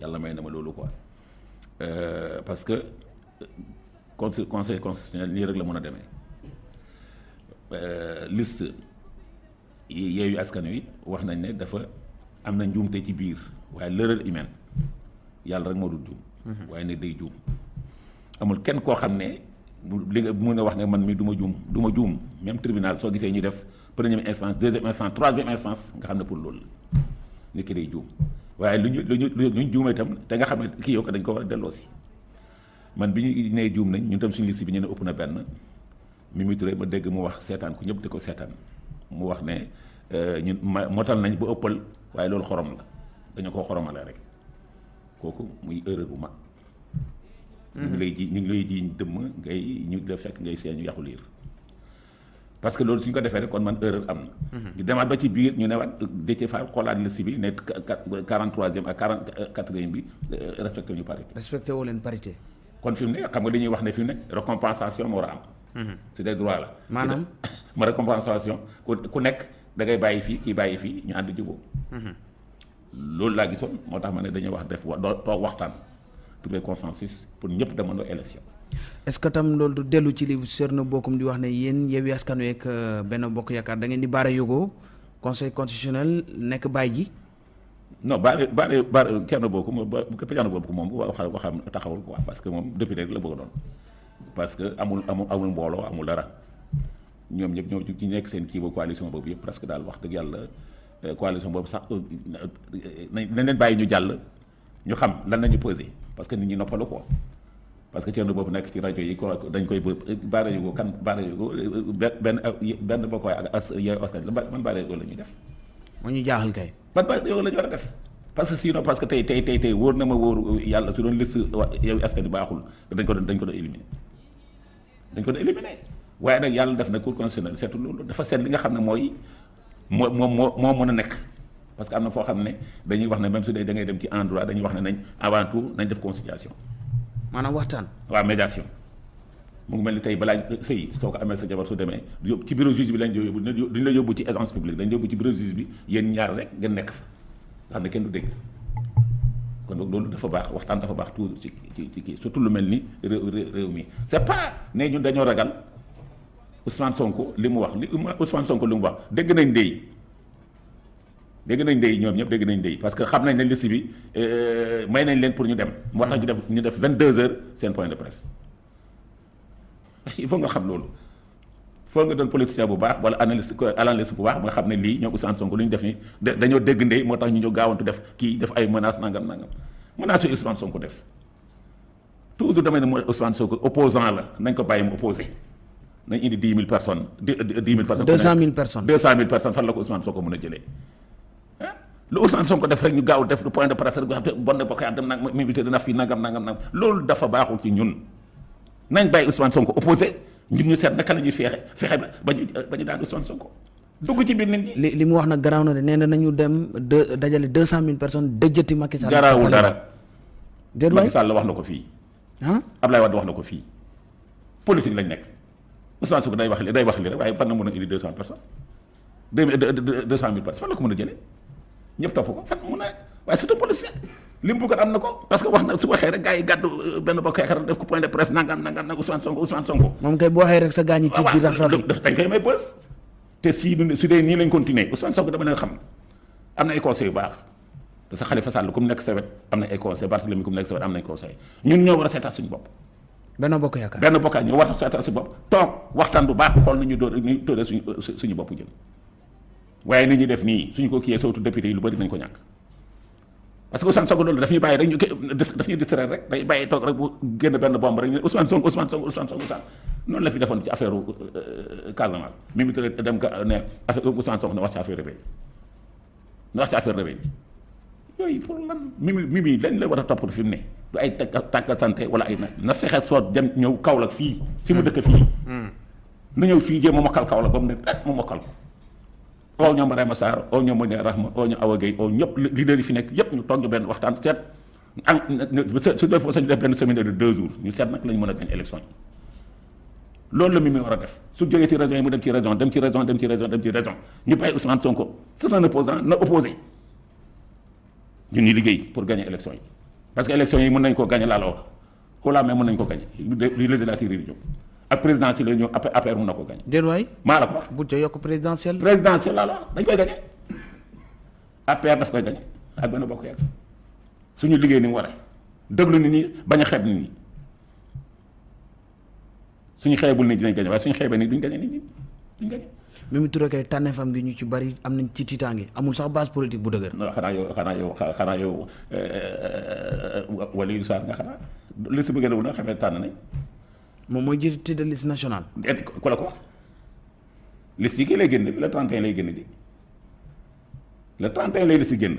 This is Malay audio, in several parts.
yàlla may na ma loolu quoi. Parce que conseil conseil constitutionnel nii rek la mën a demee. Liste yeeyu askan wi wax nañ ne dafa am na njuumte ci biir waaye l'erreur humaine yàlla rek moo dul juum. waaye ne day juum. Amul kenn koo xam ne li nga mun a wax ne man mi du ma juum du ma juum. Même tribunal soo gisee ñu def première instance deuxième instance troisième instance nga xam ne pour loolu la. Nit ki day juum waaye lu ñu lu ñu lu ñu juumee itam te nga xam ne kii yow ko dañ ko war a delloo si. Man bi ñu nee juum nañ ñun tam suñu liste bi ñu ne ëpp na benn. Mimi Touré ma dégg mu wax seetaan ku ñëpp di ko seetaan. Mu wax ne ñun ma motal nañ ba ëppal waaye loolu xorom la. Dañu koo xoromale rek. Kooku muy erreur bu mag. ñu ngi lay ji ñu ngi lay ji dëmm ngay ñu la fekk ngay seen yàqu liir parce que loolu suñ ko defee rek kon man erreur am na. ñu demaat ba ci biir ñu ne waat Déthié Fall xoolaat bi quarante troisième ak quarante quatrième bi respecté ñu parité. respecté woo leen parité. kon fi mu ne xam nga dañuy wax ne fi mu ne récompensation moo war a am. c'est des droits la. maanaam? Ma récompensation ku ku nekk da ngay bàyyi fii kii bàyyi fii ñu ànd jubóo. loolu laa gisoon moo tax ma ne dañuy wax def wa doo toog waxtaan trouver consensus pour ñëpp demandoo élection. Est-ce que tam loolu du dellu ci li Thierno Bocoum di wax ne yéen Yewwi Askan Wi ak Benno Bokk Yaakaar da ngeen di baara yógoo conseil constitutionnel nekk bàyyi ji. non baare baare baare Thierno Bocoum ba Thierno Bocoum moom wax waxam taxawul quoi parce que moom député rek la bëgg doon. Parce que amul amul amul mbooloo amul dara. Ñoom ñëpp ñoo ci nekk seen kii ba coalition boobu yëpp presque daal wax dëgg yàlla coalition boobu sax nañ leen bàyyi ñu jàll ñu xam lan nañu posé parce que nit ñi noppalu quoi parce que Thierno boobu nekk ci rajo yi ko dañ koy baare yu ko kan baare yu ko benn benn boo koy ak as yooyu askan man baare yu la ñuy def moo ñu jaaxal kay. ban baare yow la ñu war a def parce que sinon parce que tey tey tey tey wóor na ma wóoru yàlla su doon liste yow askan baaxul dañ ko doon dañ ko doon éliminer dañ ko doon éliminer waaye nag yàlla def na cour constitutionnel seetu loolu dafa seet li nga xam ne mooy moo moo moo moo mën a nekk parce que am na foo xam ne dañuy wax ne même su dee da ngay dem ci endroit dañuy wax ne nañ avant tout nañ def conciliation maanaam waxtaan. waaw médiation. Mu ngi mel ni tey balaa sëy soo sa jabar su demee yóbbu ci bureau juge bi lañ yóbbu duñ la yóbbu ci agence publique dañ yóbbu ci bureau juge bi yéen ñaar rek ngeen nekk fa. Kenn du dégg. Kon donc loolu dafa dafa ci ci surtout lu ni réew réew mi. C'est pas ne ñun dañoo ragal Ousmane Sonko wax li Ousmane Sonko wax dégg nañ dégg nañ ndey ñoom ñëpp dégg nañ ndey parce que xam nañ ne liste bi may nañ leen pour ñu dem. moo tax ñu def ñu def 22 heures seen point de presse il faut nga xam loolu. foo nga doon politicien bu baax wala analyste analyste bu baax ba nga xam ne lii ñoom Ousmane Sonko lu ñu def nii dañoo dégg ndey moo tax ñu ñëw gaawantu def kii def ay menaces nangam nangam menaces yu Ousmane Sonko def toujours damay ne mooy Ousmane Sonko opposant la nañ ko bàyyi mu opposé nañ indi dix mille personnes di dix mille personnes. deux cent mille personnes deux cent mille personnes fan la ko Ousmane Sonko mën a jëlee lu Ousmane Sonko def rek ñu gaaw def lu point de presse rek nga xam te bon na bokk dem nag mi invité dina fi nangam nangam nangam loolu dafa baaxul ci ñun nañ bàyyi Ousmane Sonko opposé ñun ñu seet naka la ñuy feexe fexe ba ba ñu ba ñu daan Ousmane Sonko dugg ci biir nit ñi. li li mu wax nag garaaw na de nee na nañu dem de dajale deux cent mille personnes dëjëti Macky Sall. garaawul dara. waay Macky Sall wax na ko fii. ah Ablaye Wade wax na ko fii politique lañ nekk Ousmane Sonko day wax li day wax li rek waaye fan na mën a indi deux cent personnes deux deux cent mille personnes fan la ko mën a jëlee ñëpp topp ko fan mun a waaye c'est un policier li mu bëggoon am na ko parce que wax na su waxee rek gars yi gàddu benn bokk yaakaar def ko point de presse nangam nangam nag Ousmane Sonko Ousmane Sonko. moom kay bu waxee rek sa gaañi tiit di raf rafi daf dañ koy may bës te si su dee nii lañ continuer Ousmane Sonko dama leen xam am na ay conseils yu baax parce que Khalifa Sall ku mu nekk sa wet am na ay conseils Barthélemy ku mu nekk sa wet am na ay conseils ñun ñoo war a seetaat suñu bopp. benn bokk yaakaar benn bokkaat ñoo war a seetaat suñu bopp toog waxtaan bu baax xool nañu doon ñu tóoree suñu suñu bopp jëm waaye ni ñuy def nii suñu ko kiyee surtout député yi lu bëri nañ ko ñàkk. Parce que Ousmane Sonko loolu daf ñuy bàyyi rek ñu daf ñuy distraire rek day bàyyi toog rek bu génn benn bombe rek ñu Ousmane Sonko Ousmane Sonko Ousmane Sonko Ousmane noonu la fi defoon ci affaire Casamance. Mimi Touré dem ka ne affaire Ousmane Sonko na wax ci affaire rebelle na wax ci affaire rebelle yooyu pour lan? Mimi Mimi lañ la war a topp fi mu ne. Du ay tàggat santé wala ay na na fexe soot dem ñëw Kaolack fii fi mu dëkk fii. Na ñëw fii jéem a mokkal Kaolack ba mu ne at mu mokkal ko oo ñoom Rema Sarr oo ñoom Modou Rahma oo ñoom Awa Gueye oo ñëpp leader yi fi nekk yëpp ñu toog benn waxtaan seet su def sañu def benn semaine de deux jours ñu seet nag la ñu mën a gañ élection yi loolu la mi war a def su jógee ci région yi mu dem ci région dem ci région dem ci région dem ci région ñu bàyyi Ousmane Sonko c'est un opposant na opposé ñu liggéey pour gagner élection yi parce que élection yi mën nañ koo gagné laa la wax la même mën nañ ko gagné li législative yi di ak présidentielle yi ñëw APR mën na ko gagné déet waay. Maa la ko wax. Bu ca yokk présidentielle. présidentielle laa la wax. Dañ koy gagné APR daf koy gagné ak benn bokk yàgg suñu liggéey ni mu waree. Déglu nit ñi bañ a xeeb nit ñi. Suñu xeebul nit ñi dinañ gagné waaye suñu xeebee nit duñ gagné nit ñi. Duñ gagné Mimi Touré kay tànneefam gi ñu ci bari am nañ ci tiitaange. Amul sax base politique bu dëgër. non xanaa yow xanaa yow xanaa yow wala yu saar nga xanaa. Li si bëgg na xamee tànn nañ moom mooy jiite tête de liste nationale. déet ku la ko wax liste yi kii lay génn le 31 lay génn di. Le 31 lay liste génn.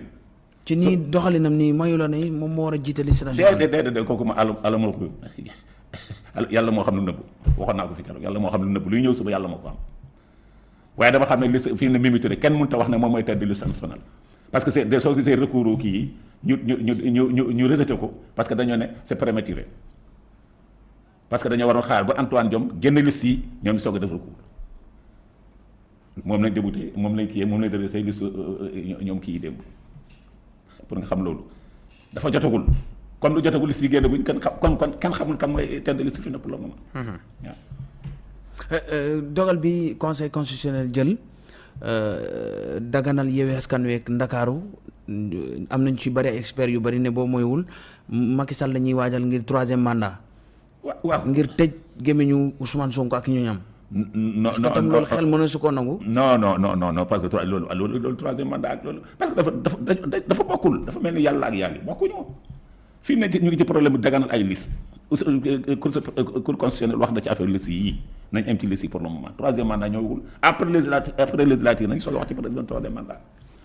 ci nii doxalinam nii mayu la ne moom moo war a jiite liste nationale. déedéet déedéet kooku ma àll àll ma ko yàlla moo xam lu nëbbu. Waxoon naa ko fi keroog yàlla moo xam lu nëbbu. Luy ñëw suba yàlla moo ko am. Waaye dama xam ne liste fii ne Mimi Touré kenn mënut a wax ne moom mooy tête de liste nationale. Parce que c'est soo gisee recours kii yi ñu ñu ñu ñu ñu ñu rejeté ko parce que dañoo ne c'est prématuré parce que dañoo waroon xaar ba Antoine Diome génn liste yi ñoom ñu soog a def recours. Moom lañ débuté moom lañ kii moom lañ débuté say liste ñoom kii démb. Pour nga xam loolu. Dafa jotagul. Comme lu jotagul liste yi génn guñ kenn xam kon kon kenn xamul kan mooy de liste fi na pour le moment. Waaw dogal bi conseil constitutionnel jël daganal Yewwi Askan Wi ak Ndakaaru am nañ ci bari ay experts yu bari ne boo moywul Macky Sall la ñuy waajal ngir troisième mandat. Waaw ngir tëj gémmiñu Ousmane Sonko ak ñooñam. non parce que tam loolu xel mën na su ko nangu. non non non non non parce que loolu loolu loolu troisième mandat ak loolu parce que dafa dafa dafa bokkul dafa mel ni yàlla ak yàlla bokkuñu fii mu ne ñu ngi ci problème daganal ay liste cour cour constitutionnel wax na ci affaire liste yii nañ am ci liste yi pour le moment troisième mandat ñëwagul après législative après législative nañ soog a wax ci peut-être troisième mandat.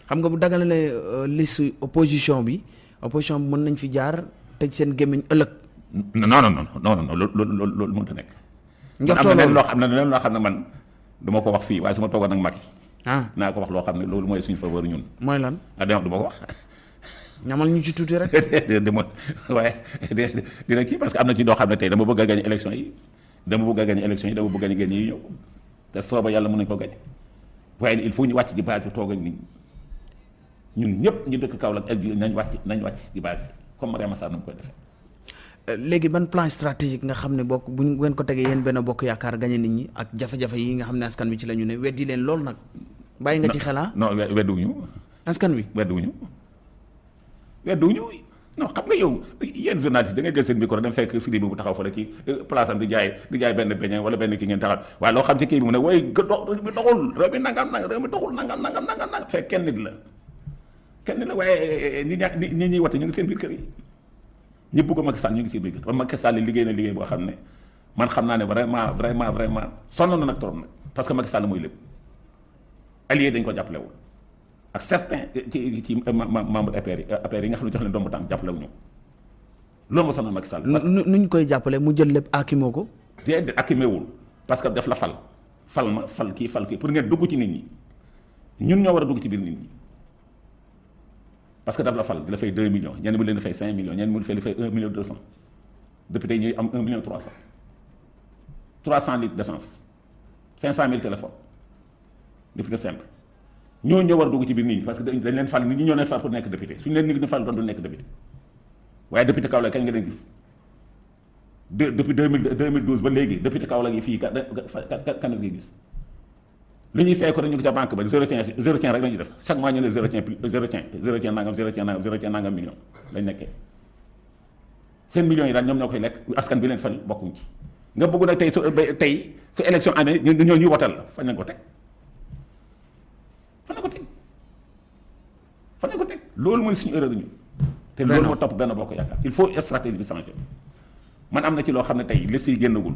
xam nga bu daganalee liste opposition bi opposition bi mën nañ fi jaar tëj seen gémmiñ ëllëg. Non non non non non loolu loolu loolu mënut a nekk. njortoo am na loolu loo xam ne leneen loo xam ne man du ma ko wax fii waaye su ma toogoon ak Macky ah naa ko wax loo xam ne loolu mooy suñu faveur ñun mooy lan? Ah dama du ma ko wax. ñamal ñu ci tuuti rek. de mo waaye dina kii parce que am na ci doo xam ne tey dama bëgg a gañ élection yi dama bëgg a gañ élection yi dama bëgg a gañ yi ñëw te sooba yàlla mën nañu ko gañ waaye il faut ñu wàcc base bi toog ak nit ñun ñëpp ñu dëkk Kaolack ak nañ wàcc nañ wàcc ci base bi comme Mariama Sarr na mu koy defee. Léegi ban plan stratégique nga xam ne bokk bu ngeen ko tegee yéen benn bokk yaakaar gañe nit ñi ak jafe-jafe yi nga xam ne askan wi ci la ñu ne weddi leen loolu nag. bàyyi nga ci xelaa non wedduwuñu. Askan wi? Wedduwuñu. Wedduwuñu. Non xam nga yow yéen journaliste da ngay jël seen micro dem fekk Sidi bi bu taxaw fële ci place am di jaay di jaay benn beñe wala benn kii ngeen taxaw. Waaye loo xam ci kii bi mu ne wooy dox réew mi doxul réew mi nangam nangam réew mi doxul nangam nangam nangam nangam. Fekk kenn nit la. Kenn nit la waaye nit ñaa nit ñi wate ñu ngi seen biir kër yi ñi bëgg Macky Sall ñu ngi seen biir Macky Sall liggéey na liggéey boo xam ne man xam naa ne vraiment vraiment vraiment sonn na nag trop nag parce que Macky Sall mooy lépp allié dañ ko jàppalewul ak certains ci ci membre APR yi APR yi nga xam ne jox leen dombu tànk jàppale wu ñu loolu moo sonal Macky Sall. parce nu nuñ koy jàppale mu jël lépp aakimoo ko déedéet akimewul parce que def la fal fal ma fal kii fal kii pour ngeen dugg ci nit ñi ñun ñoo war a dugg ci biir nit ñi parce que daf la fal di la fay 2 millions ñenn mu leen di fay 5 millions ñenn mu leen di fay 1 million 200 député yi ñuy am 1 million 300 300 litres d'essence. 500 000 téléphones. Député simple. ñoo ñoo war a dugg ci biir nit ñi parce que dañ leen fal nit fal pour nekk député. Suñu leen nit ñi fal député. Depuis deux mille deux mille douze ba léegi député Kaolack yi fii li ñuy fay ko dañu ko ca banque ba zéro tien zéro tien rek la ñuy def. Chaque mois ñu ne zéro tien zéro tien zéro tien nangam zéro tien nangam zéro tien nangam million lañ nekkee. Seen millions yi daal ñoom ñoo koy lekk askan bi leen fal bokkuñ ci. Nga bëgg nag tey su tey su élection amee ñu ñoo la fañ lañ ko teg? Fan la ko teg? Fan la ko teg? Loolu mooy suñu erreur ñu te loolu moo topp benn bokk yaakaar. Il faut stratégie bi changer man am na ci loo xam ne tey li siy génnagul.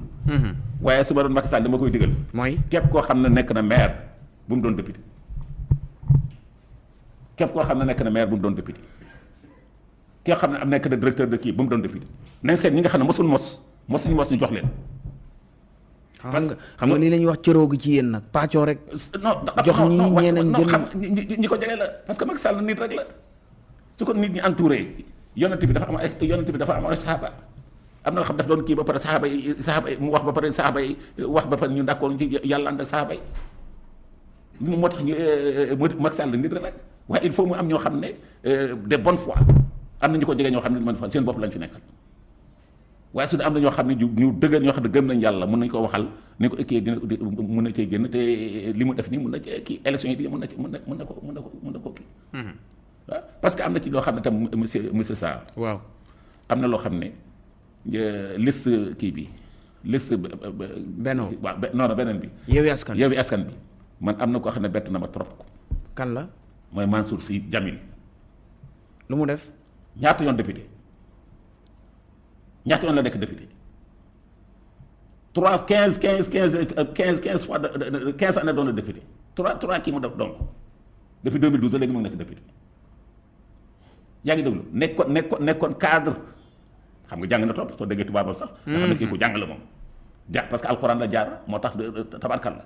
Waaye su ma doon Macky Sall dama koy digal. Mooy? Képp koo xam ne nekk na maire bu mu doon député. Képp koo xam ne nekk na maire bu mu doon député. Koo xam ne am nekk na directeur de kii bu mu doon député. Nañ seet ñi nga xam ne mosul mos mosuñu mos ñu jox leen. Xam nga xam nga nii la ñuy wax cëroo gi ci yéen nag pàccoo rek. Non jox ñi ñeneen jël xam ñi ko jege la. Parce que Macky Sall nit rek la. Su ko nit ñi entouré yonent bi dafa am yonent bi dafa am ay saxaaba am na xam daf doon kii ba pare saxaaba yi saxaaba yi mu wax ba pare saxaaba yi wax ba pare ñu d'accord ci yàlla ànd ak saxaaba yi. Moo tax ñu Macky Sall nit rek. Waaye il faut mu am ñoo xam ne de bonne foi. Am na ñu ko jege ñoo xam ne man fa seen bopp lañ fi nekkal. Waaye su dee am na ñoo xam ne ñu ñu dëgër ñoo xam ne gëm nañ yàlla mun nañ ko waxal ni ko kii dina mun na cee génn te li mu def nii mun na cee kii élection yi di mun na ci mun na mun na ko mun na ko mun na ko kii. Waaw parce que am na ci loo xam ne tam monsieur monsieur Sarr. Waaw. Am na loo xam ne liste kii bi liste Benno waaw be- non beneen bi Yewwi Askan. Yewwi Askan bi man am na koo xam ne bett na ma trop ko kan la? Mooy Mansour Sy Djamil. Lu mu def? Ñaata yoon député? Ñaata yoon la nekk député? Trois quinze quinze quinze quinze quinze fois de quinze années doon na député. Trois trois kii mu def donc. Depuis 2012 ba léegi mu ngi nekk député. Yaa ngi déglu? Nekkoon nekkoon nekkoon cadre xam nga jàng na trop soo déggee tubaabam sax. nga xam ne kii ku jàng la moom. ja parce que alxuraan la jaar moo tax tabarkal la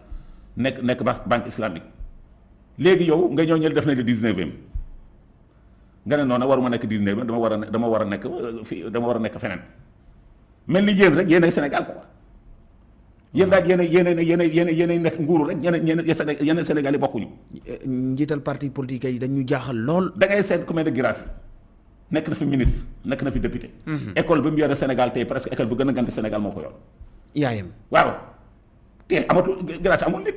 nekk nekk banque islamique léegi yow nga ñëw ñëw def nañ le dix-neuvième nga ne noonu waruma nekk dix-neuvième dama war a dama war a nekk fii dama war a nekk feneen mel ni yéen rek yéenay Sénégal quoi yéen daal yéenay yéenay yéenay yéenay yéenay nekk nguuru rek ñeneen ñeneen yeneen Sénégal yi bokkuñu. njiital parti politique yi dañu jaaxal lool. da ngay seet ku mel ne Guirassy nekk na fi ministre nekk na fi député. école bi mu yore Sénégal tey presque école bu gën a gànte Sénégal moo ko yor. yaayam waaw te amatul Guirassy amul nit.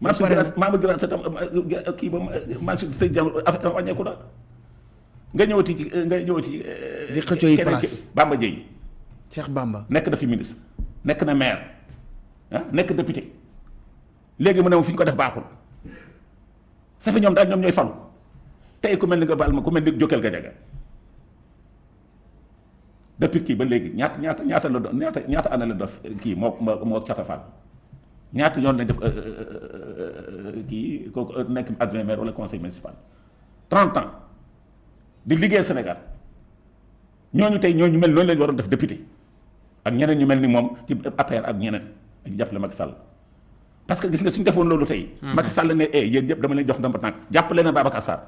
maam si Guirassy maam Guirassy tam kii ba maam si sëñ jàmm affaire tam wàññeeku na nga ñëwati ci nga ñëwati. di xëccoo yi place Bamba Dièye Cheikh Bamba. nekk na fi ministre nekk na maire ah nekk député léegi mu ne fi ñu ko def baaxul sa fi ñoom daal ñoom ñooy falu tey ku mel ni nga baal ma ku mel ni Jokal Gajaga depuis kii ba léegi ñaata ñaata ñaata la doon ñaata ñaata année la def kii moo moo moo Cata Fall? Ñaata yoon lañ def kii kooku nekk adjoint maire wala conseil municipal? 30 ans di liggéey Sénégal. Ñooñu tey ñooñu mel noonu lañu waroon def député. Ak ñeneen ñu mel ni moom ci APR ak ñeneen ak jàppale Macky Sall. Parce que gis nga suñu defoon loolu tey. Macky Sall ne eh yéen ñëpp dama leen jox ndamba tànk. Jàppale na Babacar Sarr.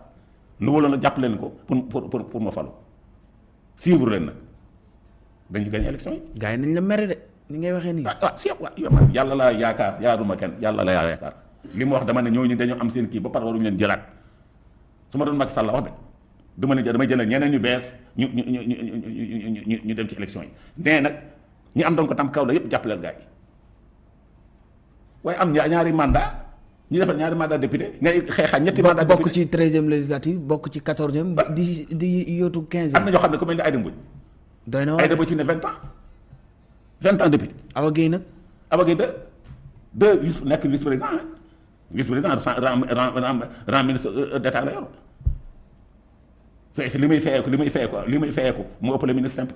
Nu waloon nag jàppale leen ko pour pour pour ma falu. Suivre leen nag dañu gañ élection yi. gars yi nañ la mere de ni ngay waxee nii. ah ah si waaw yow man yàlla laa yaakaar yaaruma kenn yàlla la yaakaar li ma wax dama ne ñooñu dañoo am seen kii ba pare waruñu leen jëlaat su ma doon Macky Sall wax de dama ne damay jëlee ñeneen ñu bees ñu ñu ñu ñu ñu ñu dem ci élection yi nee nag ñi am donc tam kaw la yëpp jàppaleel gars yi waaye am ñaari mandat ñu defal ñaari mandat député ngay xeexaa ñetti mandat bokk ci treizième législative bokk ci quatorzième di di yóotu quinzième. am na ñoo xam ne ku mel ni Aïda Mbodj doy na Aïda Mbodj ci ne vingt ans. Vingt ans député Awa Guèye nag. Awa Guèye deux. Deux vice nekk vice président vice président ran ran ran ministre d'état la yor. Si li muy fayee ko li muy fayee ko li muy mu ëpp le ministre simple.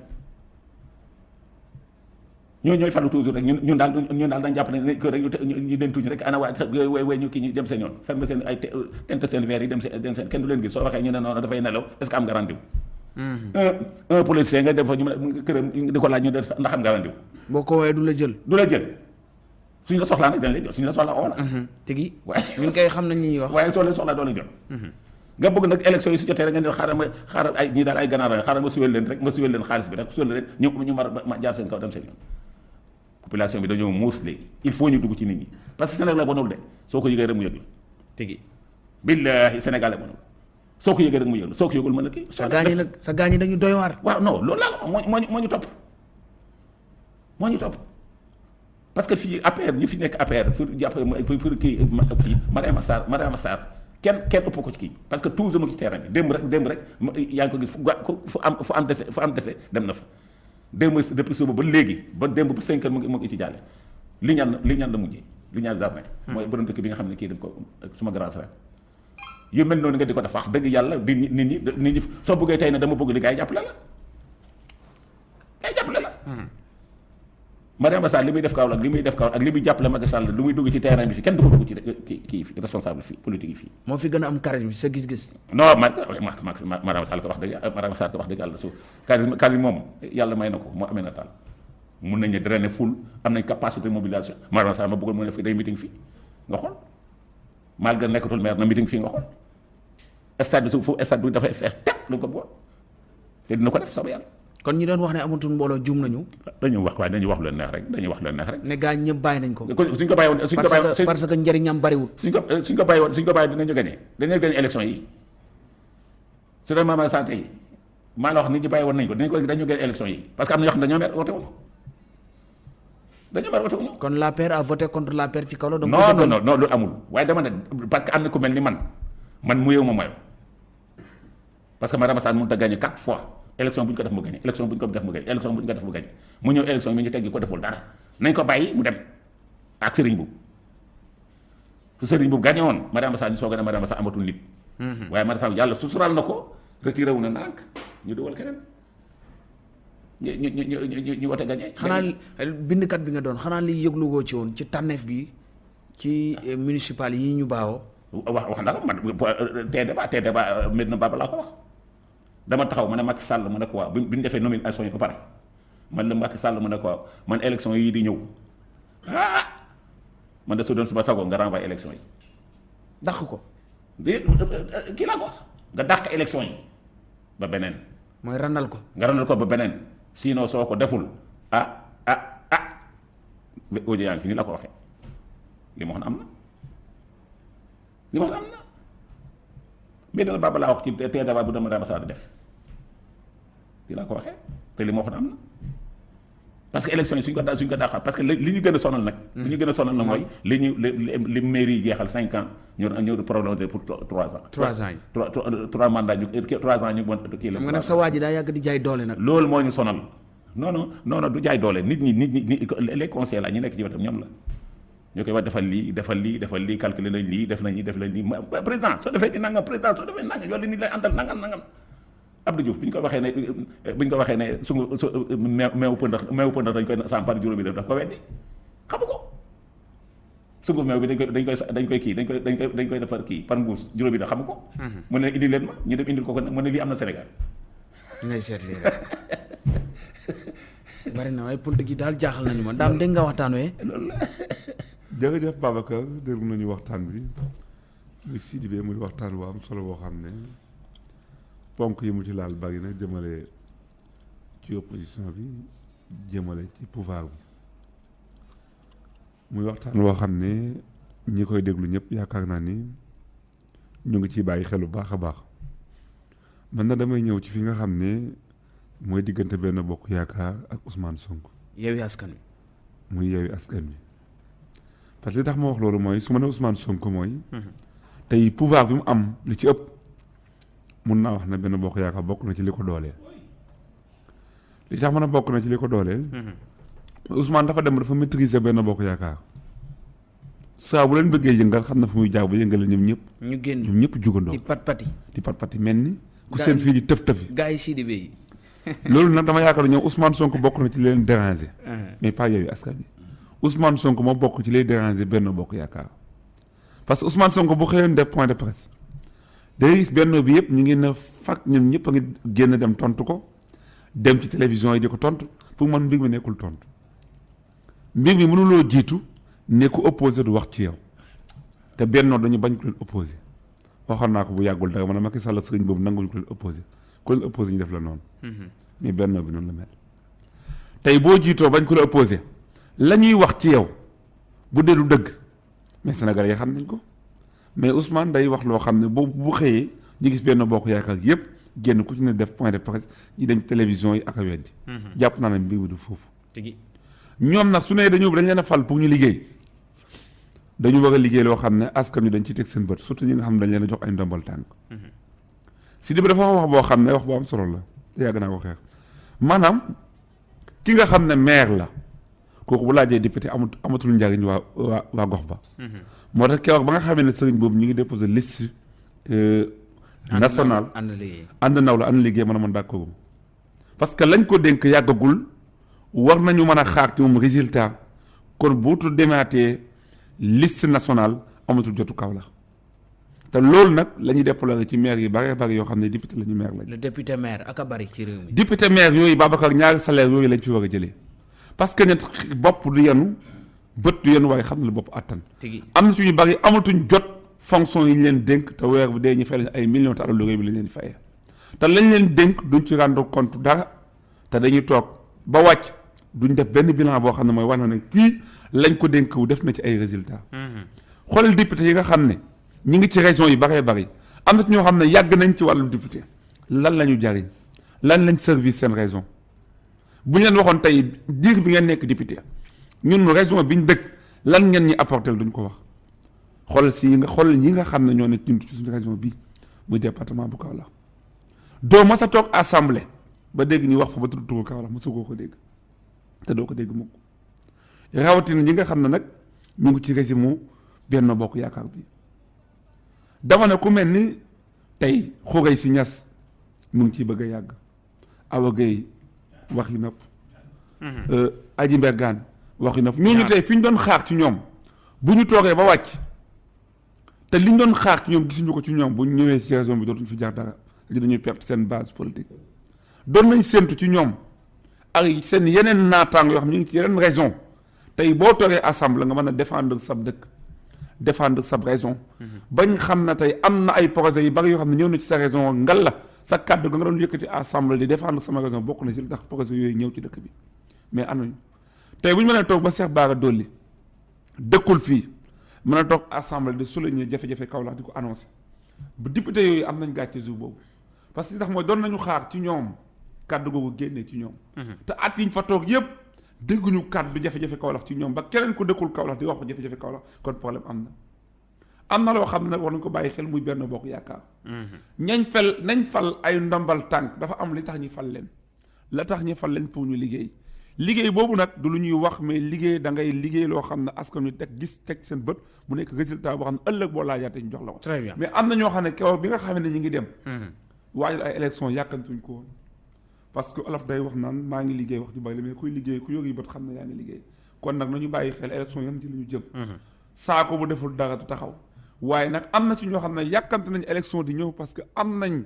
Ñooñu ñooy falu toujours rek ñun ñun daal ñun daal dañ jàpp ne que rek ñu den tuñu rek ana waa way way ñu kii ñu dem seen yoon ferme seen ay seen verre yi dem seen dem seen kenn du leen gis soo waxee ñu ne noonu dafay nelaw est-ce que am nga rendez-vous un un politicien nga def fa ñu ne këram di ko laaj ñu def ndax am nga rendez-vous boo ko woowee du la jël. du la jël suñu la soxlaa nag dañ lay jot suñu la soxlaa oo la tigi waaye ñun kay xam nañ ñuy wax. waaye soo leen soxlaa doo leen jot nga bëgg nag élection yi su jotee rek nga ne xaaral ma xaaral ay ñii daal ay ganaar la xaaral ma suwel leen rek ma suwel leen xaalis bi rek suwel leen rek ñu ñu mar ma jaar seen kaw dem seen yoon population bi dañoo muus léegi il faut ñu dugg ci nit ñi parce que Sénégal la bonul de soo ko yëgee rek mu yëg la tigi billaahi Sénégal la bonul soo ko yëgee rek mu yëg la soo ko yëgul mën na kii sa gaañi nag sa gaañi dañu doy waar. waaw non loolu laa moo moo moo ñu topp moo ñu topp parce que fii APR ñi fi nekk APR pour jàpp pour kii kii Mariama Sarr Mariama Sarr kenn kenn ëpp ko ci kii parce que toujours mu ngi ci terrain bi démb rek démb rek yaa ngi ko gis fu am fu am dese fu am dese dem na fa démb depuis suba ba léegi ba démb ba cinq heures mu ngi mu ngi ci jàlle li ñaan li ñaan la mujjee li ñaan jardin mooy borom dëkk bi nga xam ne kii dañ ko suma grand frère yu mel noonu nga di ko def wax dëgg yàlla di nit ñi nit ñi soo bëggee tey ne dama bëgg li gars yi jàppale la. Gars yi jàppale la. Mariama Sall li muy def kaw ak li muy def kaw ak li muy jàppale Macky Sall lu muy dugg ci terrain bi fi kenn du ko dugg ci kii kii fi responsable fii politique yi fii. Moo fi gën a am charisme sa gis-gis. non ma ma Mariama Sall ko wax dëgg Mariama Sall ko wax dëgg yàlla su charisme charisme moom yàlla may na ko moo amee na taal mun nañu drainer foule am nañ capacité mobilisation. Mariama Sall ma bëggoon mu ne fi day meeting fii nga xool malgré nekkatul maire na meeting fii nga xool. Stade bi su fu stade bi dafay fees tepp lu ko bëggoon te dina ko def sama yàlla. Kon ñi doon wax ne amatul mbooloo jum nañu. dañuy wax waaye dañuy wax lu neex rek dañuy wax lu neex rek. Ne gaañ ñëpp bàyyi nañ ko. suñ ko bàyyi woon suñ ko bàyyi parce que parce que njëriñam bariwul. suñ ko suñ ko bàyyi woon suñ ko bàyyi dinañu gagné. Dinañu gagné élection yi. Su dee Mariama Sall tey maa la wax nit ñi bàyyi woon nañ ko dañ ko dañu gën élection yi. Parce que am na ñoo xam ne dañoo mer wote wuñu dañoo mer wote wuñu kon l'APR a voté contre l'APR ci kaw la donc non non non non loolu amul. Waaye dama ne parce que am na ku mel ni man man mu yeewu ma mayo parce que Mariama Sarr mënut a gagné quatre fois élection bu ñu ko def mu gagné élection bu ñu ko def mu gagné élection bu ñu ko def mu gagné mu ñëw élection mi ñu teggi ko deful dara nañ ko bàyyi mu dem ak Serigne Boub su Serigne Boub gagné woon Mariama Sarr ñu soog a ne Mariama Sarr amatul nit. waaye Mariama Sarr yàlla sutural na ko retiré wu na nànk ñu dugal keneen ñu ñu ñu ñu ñu wote gagné. xanaa bindkat bi nga doon xanaa li yëglu goo ci woon ci tànneef bi ci eh, municipal yi ñu baawoo wax wax na ko man tey débat tey débat Medina Baba laa ko wax dama taxaw ma ne Macky Sall ma ne ko waaw bi bi ñu defee nomination yi ba pare. Man la Macky Sall ma ne ko waaw man élection yii di ñëw. Ah! Man de su doon suba sago nga renvoyer élection yi. Dàq ko. Di kii laa ko wax? Nga dàq élection yi ba beneen. Mooy randal ko. Nga randal ko ba beneen sinon soo ko deful. Ah ah ah. Audio yaa ngi fi ni la ko waxee li ma waxoon am na li ma waxoon am na Medina Baba laa wax ci tee bu dama dama saa di def. Li laa ko waxee te li ma waxoon am na parce que élection yi suñ ko da suñ ko daaxal parce que li li ñu gën a sonal nag li ñu gën a sonal nag mooy li ñu li li mairie yi jeexal cinq ans ñu ñu prolongé pour trois ans. Trois ans yi. Trois trois mandats ñu trois ans ñu bon kii la. Xam nga nag sa waa ji daa yàgg di jaay doole nag. Loolu moo ñu sonal. Non non non non du jaay doole. Nit ñi nit ñi nit les conseils la ñu nekk ci wetam ñoom la. Ñoo koy wax defal lii defal lii defal lii calculer nañ lii def nañ lii def nañ lii. Ma président soo defee di nangam président soo defee nangam yow li nit lay àndal nangam nangam Abdou Diouf bi ñu ko waxee ne bi ñu ko waxee ne sungu su meew meewu pëndax meewu pëndax dañ koy sampar juróomi def daf ko weddi xamu ko sungu meew bi dañ koy dañ koy dañ koy kii dañ koy dañ koy dañ koy defar kii par mbuus juróomi def xamu ko mu ne indi leen ma ñu dem indil ko ko mu ne lii am na Sénégal ngay seet lii rek bari na waaye politique yi daal jaaxal nañu ma daam dégg nga waxtaan wee loolu la jërëjëf Babacar déglu nañu waxtaan bi muy Sidibé muy waxtaan wu am solo boo xam ne ponk yi mu ci laal bari na jëmale ci opposition bi jëmale ci pouvoir bi. Muy waxtaan woo xam ne ñi koy déglu ñëpp yaakaar naa ni ñu ngi ciy bàyyi xel bu baax a baax. Man na damay ñëw ci fi nga xam ne mooy diggante benn bokk yaakaar ak Ousmane Sonko. Yewwi Askan Wi. Muy Yewwi Askan Wi. Parce que li tax ma wax loolu mooy su ma nee Ousmane Sonko mooy. tey pouvoir bi mu am li ci ëpp mun naa wax ne benn bokk yaakaar bokk na ci li ko dooleel. li tax mën a bokk na ci li ko dooleel. Ousmane dafa dem dafa maîtriser benn bokk yaakaar saa bu leen bëggee yëngal xam na fu muy jaar ba yëngale ñoom ñëpp. ñu génn ñoom ñëpp jugandoo di pat pati di pat pati mel ni. ku seen fii di tëf tëfi. gars yi Sidibé yi loolu nag dama yaakaar ñoom Ousmane Sonko bokk na ci leen déranger. mais pas Yewwi Askan Wi Ousmane Sonko moo bokk ci lay déranger benn bokk yaakaar parce que Ousmane Sonko bu xëyoon def point de presse day gis benn bi yëpp ñu ngi ne fak ñun ñëpp a ngi génn dem tontu ko dem ci télévision yi di ko tontu. Pour man mbir mi nekkul tontu. Mbir mi mënuloo jiitu ne ku opposé du wax ci yow. Te bennoo dañu bañ ko leen opposé. Waxoon naa ko bu yàggul dara man Macky Sall sëriñ boobu nanguñu ko leen opposé. Ku leen opposé ñu def la noonu. Mais bennoo bi noonu la mel. Tey boo jiitoo bañ ko opposé la ñuy wax ci yow bu dee du dëgg. Mais Sénégalais yi xam nañ ko mais Ousmane day wax loo xam ne bu bu xëyee ñu gis benn bokk yaakaar yëpp génn ku ci ne def point de presse ñu dem télévision yi ak a weddi. Jàpp naa ne mbir mi du foofu. Ñoom nag su ne dañu dañ leen a fal pour ñu liggéey. Dañu war a liggéey loo xam ne askan wi dañ ci teg seen bët surtout ñi nga xam ne dañ leen a jox ay ndombal tànk. Si di bi dafa wax boo xam ne wax bu am solo la te yàgg naa ko xeex. Maanaam ki nga xam ne maire la kooku bu laajee député amut amatul njariñ waa waa waa gox ba moo tax keroog ba nga xamee ne sëriñ boobu ñu ngi déposé liste euh, nationale ànd liggéey. Ànd naw la ànd liggéey mën a mën d'accord. Parce que lañ ko dénk yàggagul war nañu mën a xaar ci moom résultat. Kon buutu demaatee liste nationale amatul jotu kaw la. Te loolu nag la ñuy déplorer ci maire yi bare bare yoo xam ne député la ñu maire lañ le député maire ak a bari ci réew mi. Député maire yooyu Babacar ñaari salaire yooyu lañ fi war a jëlee. Parce que nit bopp du yenu bët du yenu waaye xam na lu bopp attan. Am na ci ñu bari amatuñ jot fonction yi ñu leen dénk te weer bu dee ñu fay leen ay millions te alalu réew mi lañ leen fayee. Te lañ leen dénk duñ ci rendre compte dara te dañuy toog ba wàcc duñ def benn bilan boo xam ne mooy wax na ne kii lañ ko dénk wu def na ci ay résultats. xoolal député yi nga xam ne ñi ngi ci région yi baree bari am na ci ñoo xam ne yàgg nañ ci wàllu député. Lan la ñu jariñ? Lan lañ service seen raison? Bu ñu leen waxoon tey diir bi ngeen nekk député ñun raison bi ñu dëkk lan ngeen ñi apporter duñ ko wax. Xoolal si nga xoolal ñi nga xam ne ñoo ne ñun ci suñu région bi muy département bu Kaolack. Doo mas a toog assemblée ba dégg ñu wax fa ba tudd turu Kaolack mosu koo ko dégg. Te doo ko dégg mukk. Rawatina ñi nga xam ne nag mu ngi ci régime mu benn bokk yaakaar bi. Dama ne ku mel ni tey xuray si ñas mu ngi ciy bëgg a yàgg. Awa Gueye wax yi nopp Aji Mbergane wax yi nopp. Ñooñu tey fi ñu doon xaar ci ñoom bu ñu toogee ba wàcc te li ñu doon xaar ci ñoom gisuñu ko ci ñoom bu ñu ñëwee ci région bi dootuñu fi jaar dara dañuy perte seen base politique. Doon nañ séntu ci ñoom ak seen yeneen naataango yoo xam ñu ngi ci yeneen raison. Tey boo toogee assemblée nga mën a défendre sab dëkk défendre sab raison. Bañ xam na tey am na ay projets yu bari yoo xam ne ñëw na ci sa raison ngal la sa kàddu ga nga doon yëkkati assemblée di défendre sama raison bokk na ci li tax projet yooyu ñëw ci dëkk bi. Mais anuñu tey bu ñu toog ba Cheikh Bara Dolly dëkkul fii mën a toog assemblée di souligner jafe-jafe Kaolack di ko annoncé bu député yooyu am nañ gàcce jour boobu. Parce que tax mooy doon nañu xaar ci ñoom kàddu googu génnee ci ñoom. Te at yiñ fa toog yëpp dégguñu kàddu jafe-jafe Kaolack ci ñoom. Ba keneen ko dëkkul Kaolack di wax ko jafe-jafe Kaolack kon problème am na. Am na loo xam ne nag war nañu ko bàyyi xel muy benn bokk yaakaar. Ñañ fel nañ fal ay ndombal tànk dafa am li tax fal leen. La tax fal leen pour ñu liggéey liggéey boobu nag du lu ñuy wax mais liggéey da ngay liggéey loo xam ne askan wi teg gis teg seen bët mu nekk résultat boo xam ne ëllëg boo laajaatee ñu jox la ko. Très bien. Mais am na ñoo xam ne keroog bi nga xam ne ñu ngi dem waajal ay élection yàkkantuñ ko woon. Parce que olof day wax naan maa ngi liggéey wax ju bari la mais kuy liggéey ku yógi bët xam ne yaa ngi liggéey. Kon nag nañu bàyyi xel élection yan ci li ñu jëm. Saako bu deful dara du taxaw. Waaye nag am na ci ñoo xam ne yàkkante nañ élection di ñëw parce que am nañ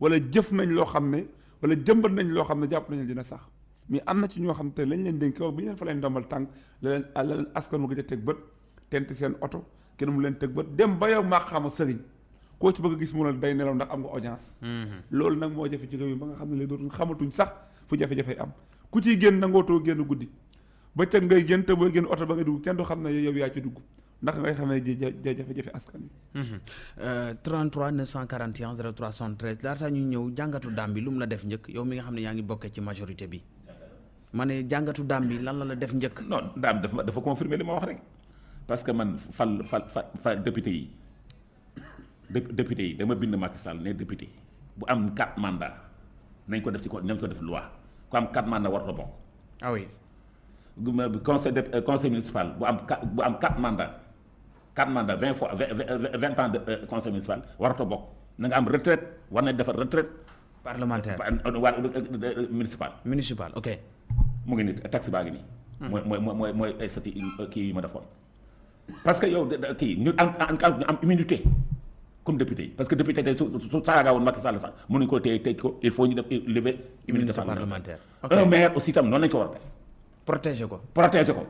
wala jëf nañ loo xam ne wala jëmbat nañ loo xam ne jàpp nañ dina sax mais am na ci ñoo xam te lañ leen dénk kaw bi ñu leen fa leen ndombal tànk la leen la leen askan mu gëj a teg bët tent seen oto kenn mu leen teg bët dem ba yow maa xam a sëriñ koo ci bëgg a gis mu ne day nelaw ndax am nga audience. Loolu nag moo jafe ci réew mi ba nga xam ne léegi dootuñ xamatuñ sax fu jafe-jafe am. Ku ciy génn nangootoo génn guddi ba ca ngay génn te booy génn oto ba nga dugg kenn du xam ne yow yaa ci dugg ndax ngay xam ne jafe-jafe askan wi. 33 941 03 73 laata ñuy ñëw jàngatu daam bi lu mu la def njëkk yow mi nga xam ne yaa ngi bokkee ci majorité bi ma ne jàngatu daam bi lan la la def njëkk? Non daam dafa dafa confirmer li ma wax rek. Parce que man fal fal fal député yi dé- député yi dama bind Macky Sall ne député. Bu am quatre mandats nañ ko def ci ko nañ ko def loi. Ku am quatre mandats warut a bokk. ah oui. Conseil de euh, conseil municipal bu am quatre bu am quatre mandats quatre mandats vingt fois vingt ans de euh, conseil municipal warut a bokk. Na nga am retraite war nañ defar retraite. Parlementaire. Waa municipal. Municipal ok mu ngi nii taxe baa ngi nii. mooy mooy mooy mooy ay sati kii yi ma defoon. parce que yow kii ñu am am ñu am immunité comme député yi parce que député tey su su saaga woon Macky Sall sax mënuñ ko téye tëj ko il faut ñu def lever immunité parlementaire. parlementaire. un maire aussi tam noonu lañ ko war a def protéger ko protéger ko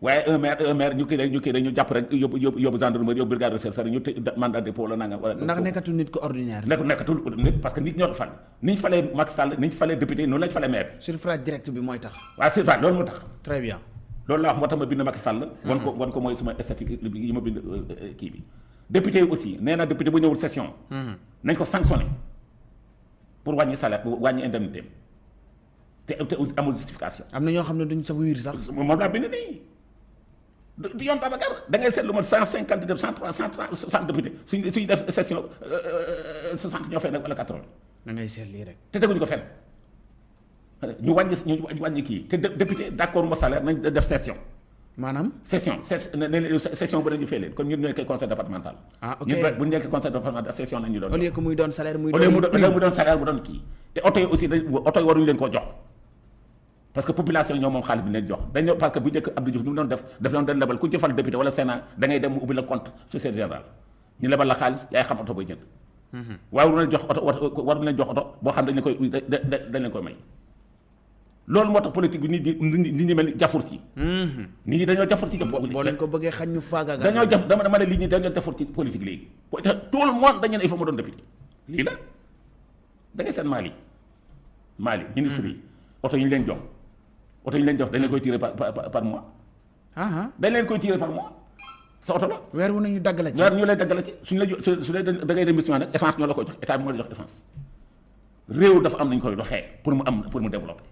waaye un maire un maire ñu kii rek ñu kii rek ñu jàpp rek yóbbu yóbbu yóbbu gendarmerie yóbbu brigade de recherche ñu tëj mandat de dépôt la nanga wala ndax nekkatu nit ko ordinaire. Nekk nekkatul nit parce que nit ñoo ko fal. Ni ñu falee Macky Sall ni ñu falee député noonu lañ falee maire. Suffrage direct bi mooy tax. C'est vrai loolu moo tax. Très bien. Loolu laa wax moo tax ma bind Macky Sall. wan ko wan ko mooy suma statut yi ma bind euh, kii bi. député yi aussi nee na député bu ñëwul session. nañ ko sanctionné pour wàññi salaire wàññi indemnité te te amul justification. am na ñoo xam ne duñ sax wiir sax. Moom laa bind nii du du yoon Babacar da ngay seetlu ma cent cinquante deux cent trois cent soixante député suñ suñu def session soixante ñoo fay nag wala quatre da ngay seet lii rek te teguñu ko fenn ñu wàññi ñu wàññi kii te dé- député d' accord ma salaire nañ def session. maanaam session ne session bu fee leen kon ñun ñooy koy conseil départemental. Ah, ok. ñun bu ñu nekkee conseil départemental session nañu doon. au lieu que muy doon salaire muy doon au lieu prime. mu doon salaire mu doon kii te oto yi aussi dañ oto yi waruñu leen koo jox parce que population ñoo moom xaalis bi leen jox. Parce que bu njëkk Abdou Diouf ni mu doon def daf doon den lebal ku ñu ci fal député wala sénat da ngay dem mu ubbi la compte société générale. Ñu lebal la xaalis yaay xam oto booy jënd. Waaye waruñu leen jox oto oto waruñu leen jox oto boo xam dañ leen koy da- da- da- dañ leen koy may. Loolu moo tax politique bi nit ñi nit ñi mel ni jafur ci. Nit ñi dañoo jafur ci jëpp boo leen ko bëggee xañ ñu faagaagal. Dañoo jaf dama dama ne lii ñi dañoo defar ci politique léegi. Po- te tout le monde dañu ne il faut mu doon député. Lii la. Da ngay seen Mali Mali ministre yi. Oto yi ñu leen jox oto yi leen jox dañ leen koy tiré par par par mois ah ah dañ leen koy tiré par mois sa oto la weer wu nañu dagg la ci ñaar ñu lay daggal ci suñu la su su dee da ngay dem mission nag essence ñoo la koy jox état bi moo la jox essence réew dafa am nañ koy doxee pour mu am pour mu développer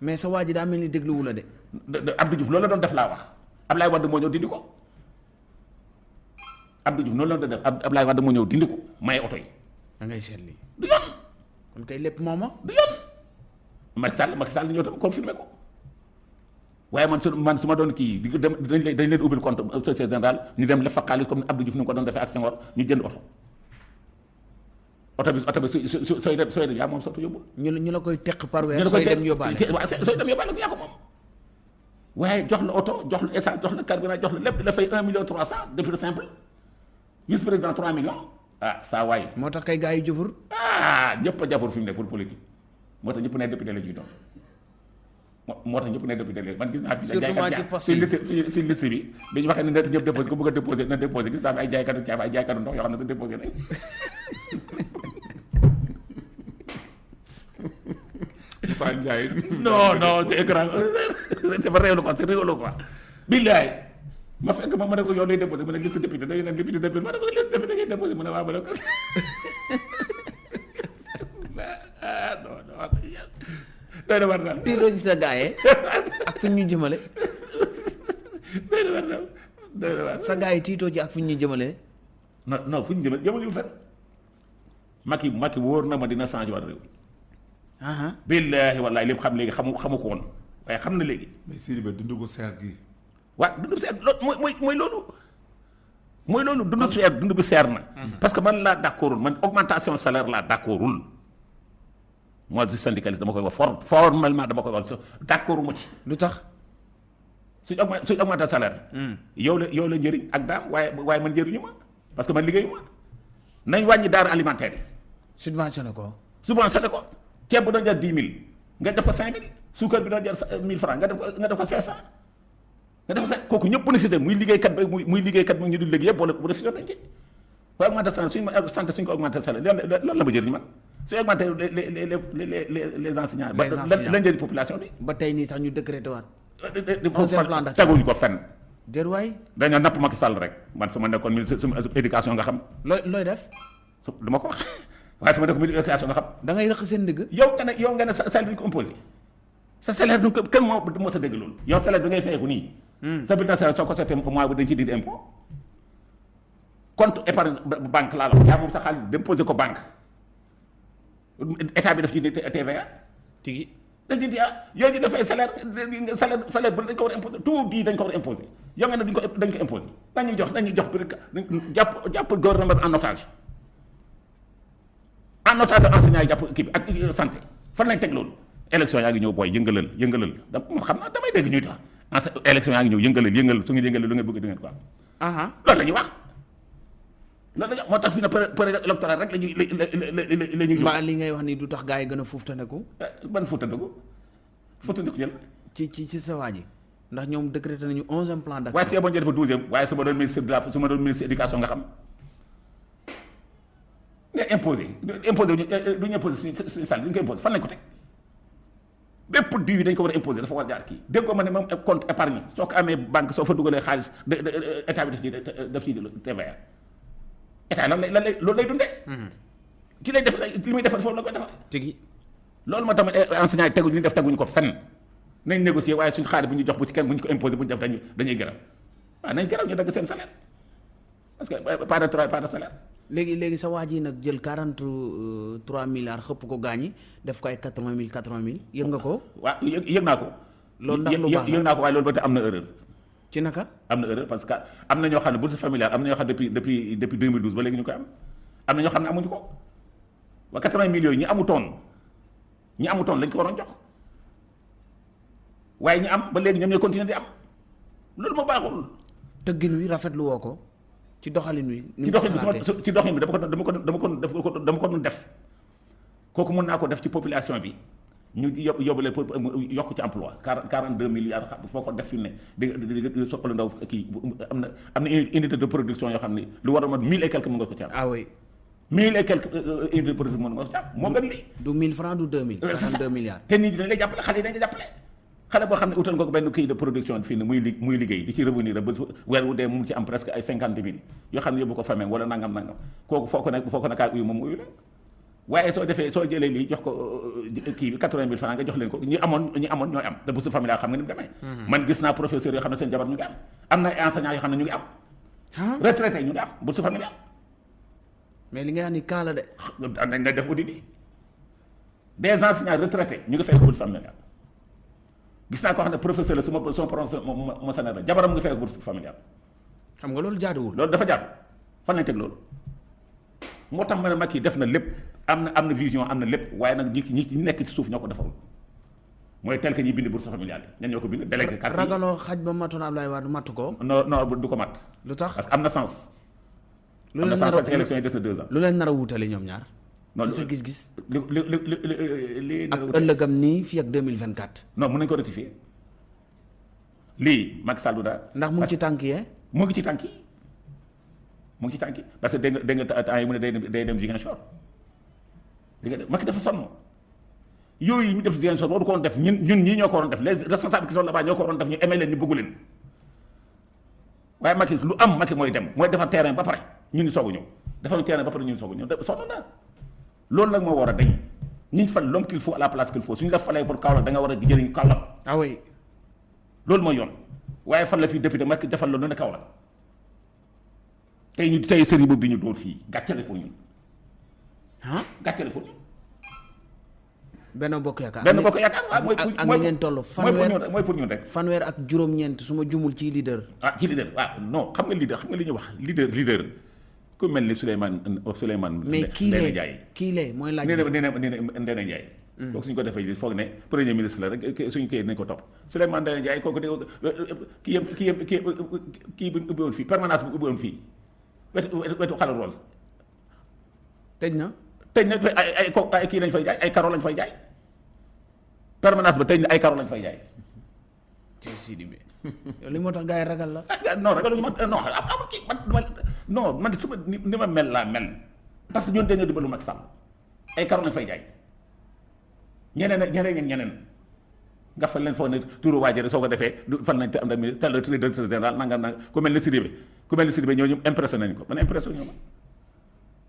mais sa waa ji daa mel ni dégluwu la de de Abdou Diouf loolu la doon def laa wax Ablaye Wade moo ñëw dindi ko Abdou Diouf noonu la doon def Ab Ablaye Wade moo ñëw dindi ko maye oto yi da ngay lii du yoon kon kay lépp mooma du yoon Macky Sall Macky Sall ñëw tam confirmé ko. Waaye man su man su ma doon kii di dem dañ leen dañ leen ubbil compte société générale ñu dem lef fa xaalis comme Abdou Diouf ni nga ko doon defee ak Senghor ñu jënd oto. Oto bi oto bi su su sooy dem sooy dem yaa moom soto yóbbul. ñu la ñu la koy teq par weer sooy dem yóbbaale. sooy dem yóbbaale ko yaa ko moom. Waaye jox la oto jox la essence jox la carburant jox la lépp di la fay un million trois cent depuis simple. Vice président trois millions. Ah saa waay. Moo tax kay gars yi jëfur. Ah ñëpp a jàppul fi mu ne pour politique moo tax ñëpp ne député la ñuy doon moo tax ñëpp ne député la man gis naa fi jaaykat ci liste liste bi dañu waxee ne net ñëpp déposé ko bëgg a déposé na déposé. Gis naa fi ay jaaykatu caaf ay jaaykatu ndox yoo xam ne sa déposé nañ Moussa Ndiaye. non non c'est grave c'est pas réew quoi c'est rigolo quoi. Billaay. Ma fekk ma ma ne ko yow lay déposé ma ne liste député da ngay naan député député ma ne ko liste député ngay déposé ma ne waaw ma ne ko non non doy na war daal tiiroo ci sa gars yi ak fi ñu jëmale doy na war daal doy na war sa gars yi tiitoo ci ak fi ñu jëmale non non fu ñu jëmee jëmale yu fen Macky Macky wóor na ma dina changé waat réew aha billaahi wallaahi li mu xam léegi xamu xamu ko woon waaye xam na léegi mais Sidibé dundu ko seer gi. waaw dund bi seer loolu mooy mooy mooy loolu mooy loolu dund seer dund bi seer na parce que man laa d'accordul man augmentation salaire laa d'accordul moi je syndicaliste dama koy wax for formellement dama koy wax d'accorduma ci. Lu tax? Suñ augment suñ augmenté salaire. Yow la yow la njëriñ ak daam waaye waaye man njëriñu ma parce que man liggéeyu ma. Nañ wàññi daara alimentaire yi. Subventionné ko. Subventionné ko. Ceeb bu doon jar dix mille nga def ko cinq mille suukar bi doon jar mille francs nga def ko nga def ko cinq cent nga def ko kooku ñëpp bénéficié muy liggéeykat ba muy muy liggéeykat mu ñu dul liggéey yëpp wala bénéficié nañ ci. Waaye augmenté salaire suñu ma santé suñ ko augmenté salaire lan la ma jëriñ man augmenté les les les les les les enseignants ba lan njëriñ population bi? Ba tey nii sax ñu décrété waat. Teguñu ko fenn. Déet waay. Dañoo napp Macky Sall rek. Man su ma nekkoon ministre su ma éducation nga xam. Looy looy def? Su du ma ko wax. Waaye su ma nekkoon ministre éducation nga xam. Da ngay rëq seen ndigg yow nga ne yow nga ne sa salaire duñ ko imposé. Sa salaire duñ ko kenn moo moo sa dégg loolu. Yow salaire bi ngay fayeeku nii. Sa bulletin salaire soo ko seetee mois bu dañ ci dindi impôt. Compte épargne ba- banque laa la wax. Yaa moom sa xaalis déposé ko banque état bi daf ci TVA tigi dañ ci di ah yow ñu dafay salaire salaire salaire bu dañ ko war a imposé tout di dañ ko war a imposé yow nga ne duñ ko dañ ko imposé dañuy jox dañuy jox bi jàpp jàpp gouvernement bi en otage en otage enseignant yi jàpp kii bi ak santé fan lañ teg loolu élection yaa ngi ñëw booy yëngalal yëngalal da man xam naa damay dégg ñuy tax élection yaa ngi ñëw yëngalal yëngal su ngeen yëngalal lu ngeen bëgg di ngeen ko am aha loolu la ñuy wax loolu la moo tax fi ne période électorale rek la ñuy la la la la ñuy mbaa li ngay wax ni du tax gars yi gën a fuuftaneku ban fuutandiku? Fuutandiku jël ci ci ci sa waa ji. Ndax ñoom décrété nañu onzième plan waaye d'action si yeboon dafa douzième waaye su ma doon ministre de la su ma doon ministre éducation nga xam. Nga imposé imposé du ñu imposé suñu suñu salaire du ñu ko imposé fan lañ ko teg? Bépp diw yi dañ ko war a imposé dafa war a jaar kii. Dégg nga ma ne moom compte épargne soo ko amee banque soo fa dugalee xaalis de de état bi daf ciy daf ciy TVA état lan lay lan lay loolu lay dundee. ki lay def li muy defal foofu la koy defal. tigi loolu moo tax enseignant yi teguñu def teguñu ko fenn nañ négocier waaye suñu xaalis bu ñu jox bu ci kenn bu ñu ko imposé bu ñu def dañuy dañuy gërëm waaw nañ gërëm ñu dagg seen salaire parce que pas de travail pas de salaire. léegi léegi sa waa ji nag jël quarante trois milliards xëpp ko gaañi def ko ay quatre vingt mille quatre vingt mille yëg nga ko waaw yëg yëg naa ko. loolu ndax lu baax yëg naa ko waaye loolu ba tey am na erreur. Ci naka am na erreur parce que am na ñoo xam ne bourse familiale am na ñoo xam ne depuis depuis depuis 2012 ba léegi ñu koy am am na ñoo xam ne amuñu ko waa 80 millions yi ñi amutoon ñi amutoon lañ ko waroon jox waaye ñi am ba léegi ñoom ñooy continuer di am loolu moo baaxul. tëggin wi rafetlu woo ko ci doxalin wi. ni ci doxin bi sama ci doxin bi dama ko dama ko dama ko dama ko def kooku mën naa ko def ci population bi ñu yob yóbbale pour yokk ci emploi quarante quarante deux milliards xam foo ko def fi ne di soqalu ndaw kii am na am na unité de production yoo xam ne lu war a mat mille et quelques mën nga ko ci am. ah oui mille et quelques unité de production mën nga ko ci am moo gën lii. du 1000 francs du 2000. c'est ça 42 milliards. te nit ñi dañ lay jàppale xale yi dañ lay jàppale xale boo xam ne utal nga ko benn kii de production fii ne muy li muy liggéey di ci revenir ba weer wu dee mu ci am presque ay cinquante mille yoo xam ne yóbbu ko famille wala nangam nangam kooku foo ko ne foo ko ne kaay uyu moom uyu la waaye soo defee soo jëlee lii jox ko euh, kii bi quatre-vingt mille francs nga jox leen ko ñi amoon ñi amoon ñooy am te bourse familiale xam nga ni mu demee man gis naa professeur yoo xam ne seen jabar ñu ngi am am na ay enseignants yoo xam ne ñu ngi am ah retraité ñu ngi am bourse familiale mais li nga ni kaa la de am nañ na def audit bi des enseignants retraités ñu ngi fay ko bourse familiale gis naa koo xam ne professeur la su ma su ma prononcé mo la jabaram ngi fay ko bourse familiale xam nga loolu jaaduwul loolu dafa jàpp fan lañ teg loolu moo tax ma ne Macky def na lépp am na am na vision am na lépp waaye nag ñi ñi ñi nekk ci suuf ñoo ko defarul mooy tel que ñi bind bourse familiale ñan ñoo ko bind délégué carte yi. Ragaloo xaj ba matoon Abdoulaye Wade matu ko? Non non du ko mat. Lu tax? Parce que am na sens. Lu leen sens nar parce que a élection yi des na deux ans. lu leen nar a wuutale ñoom ñaar? Non ci sa gis-gis? li li li li li li ak ëllëgam nii fii ak 2024 non mën nañu ko rectifier. Lii Macky Sall du daal ndax mu ngi ci tànk yee mu ngi ci tànk yi mu ngi ci yi parce que dégg nga dégg nga temps yi mu ne day dem day dem Ziguinchor dégg nga de Macky dafa sonn yooyu ñu def Ziguinchor waru ko woon def ñun ñun ñii ñoo ko waroon def les responsables qui sont là-bas ñoo ko waroon def ñu aimé leen ñu bëggu leen waaye Macky lu am Macky mooy dem mooy defar terrain ba pare ñun ñu soog a ñëw defar terrain ba pare ñun ñu soog a ñëw de sonn na loolu nag moo war a dañ ñu fal l'homme qu'il faut à la place qu'il faut suñu la falee pour Kaolack da nga war a jëriñ Kaolack ah oui loolu mooy yoon waaye fan la fii député Macky defal la lu ne Kaolack tey ñu tey sëriñ boobu di ñu dóor fii gàccale pour ñun. Ah gàccale pour ñun. Benn bokk yaakaar. Benn bokk yaakaar waaw mooy ak pour ak mooy ni ngeen toll mooy pour fanweer ñun rek mooy pour ñun rek. fanweer ak juróom-ñeent su ma jumul ci leader. Ah ci leader waaw non xam nga leader xam nga li ñuy wax leader leader. Ku mel ni Souleymane Souleymane mais kii lee Ndiaye. Kii lee mooy laaj nee bi. na nee na nee na Ndéné Ndiaye. Kooku suñu ko defee foog ne premier ministre la rek kii nañ ko topp. Souleymane Ndéné Ndiaye kooku de kii yëpp kii yëpp kii kii bu ubbi woon fii permanence bu ubbi woon fii wetu wetu xale rose tëj na tëj na ay ay ko ay kii lañ fay jaay ay karo lañ fay jaay permanence ba tëj na ay karo lañ fay jaay ci Sidi bi yow li moo tax gars yi ragal la ah non ragaluñu ma non am kii man dama non man su ma ni ma mel laa mel parce que ñun dañoo dimbalu Macky Sall ay karo lañ fay jaay ñeneen ak ñeneen ak ñeneen nga fal leen foog ne turu waajare soo ko defee du fan nañ te am na mi tel directeur général nangam nangam ku mel ni Sidibé ku mel ni Sidibé ñooñu impressionné nañ ko. Man impressionné ñu ma.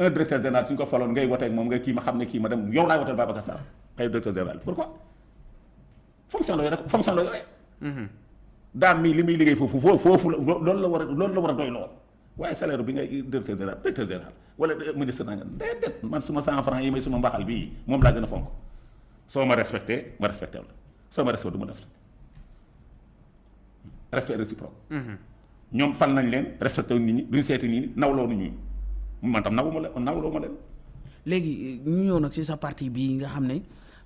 Un directeur général suñ ko faloon ngay woteeg moom nga kii ma xam ne kii ma dem yow laay woteel Babacar Sarr xëy directeur général. Pourquoi? Fonction la yore fonction la yore. Daam mii li muy liggéey foofu foofu foofu la loolu la war a loolu la war a doy loo waaye salaire bi ngay directeur général directeur général wala ministre nangam déedéet man suma cent francs yi may suma mbaxal bii moom laa gën a fonk. Soo ma respecté ma respecté la. Soo ma respecté du ma respecté. Respect réciproque ñoom fal nañ leen respecté nit ñi duñ seeti nit ñi nawloo nit ñi. Man tam nawuma leen nawloo ma leen. Léegi ñu ñëw nag ci sa parti bii nga xam ne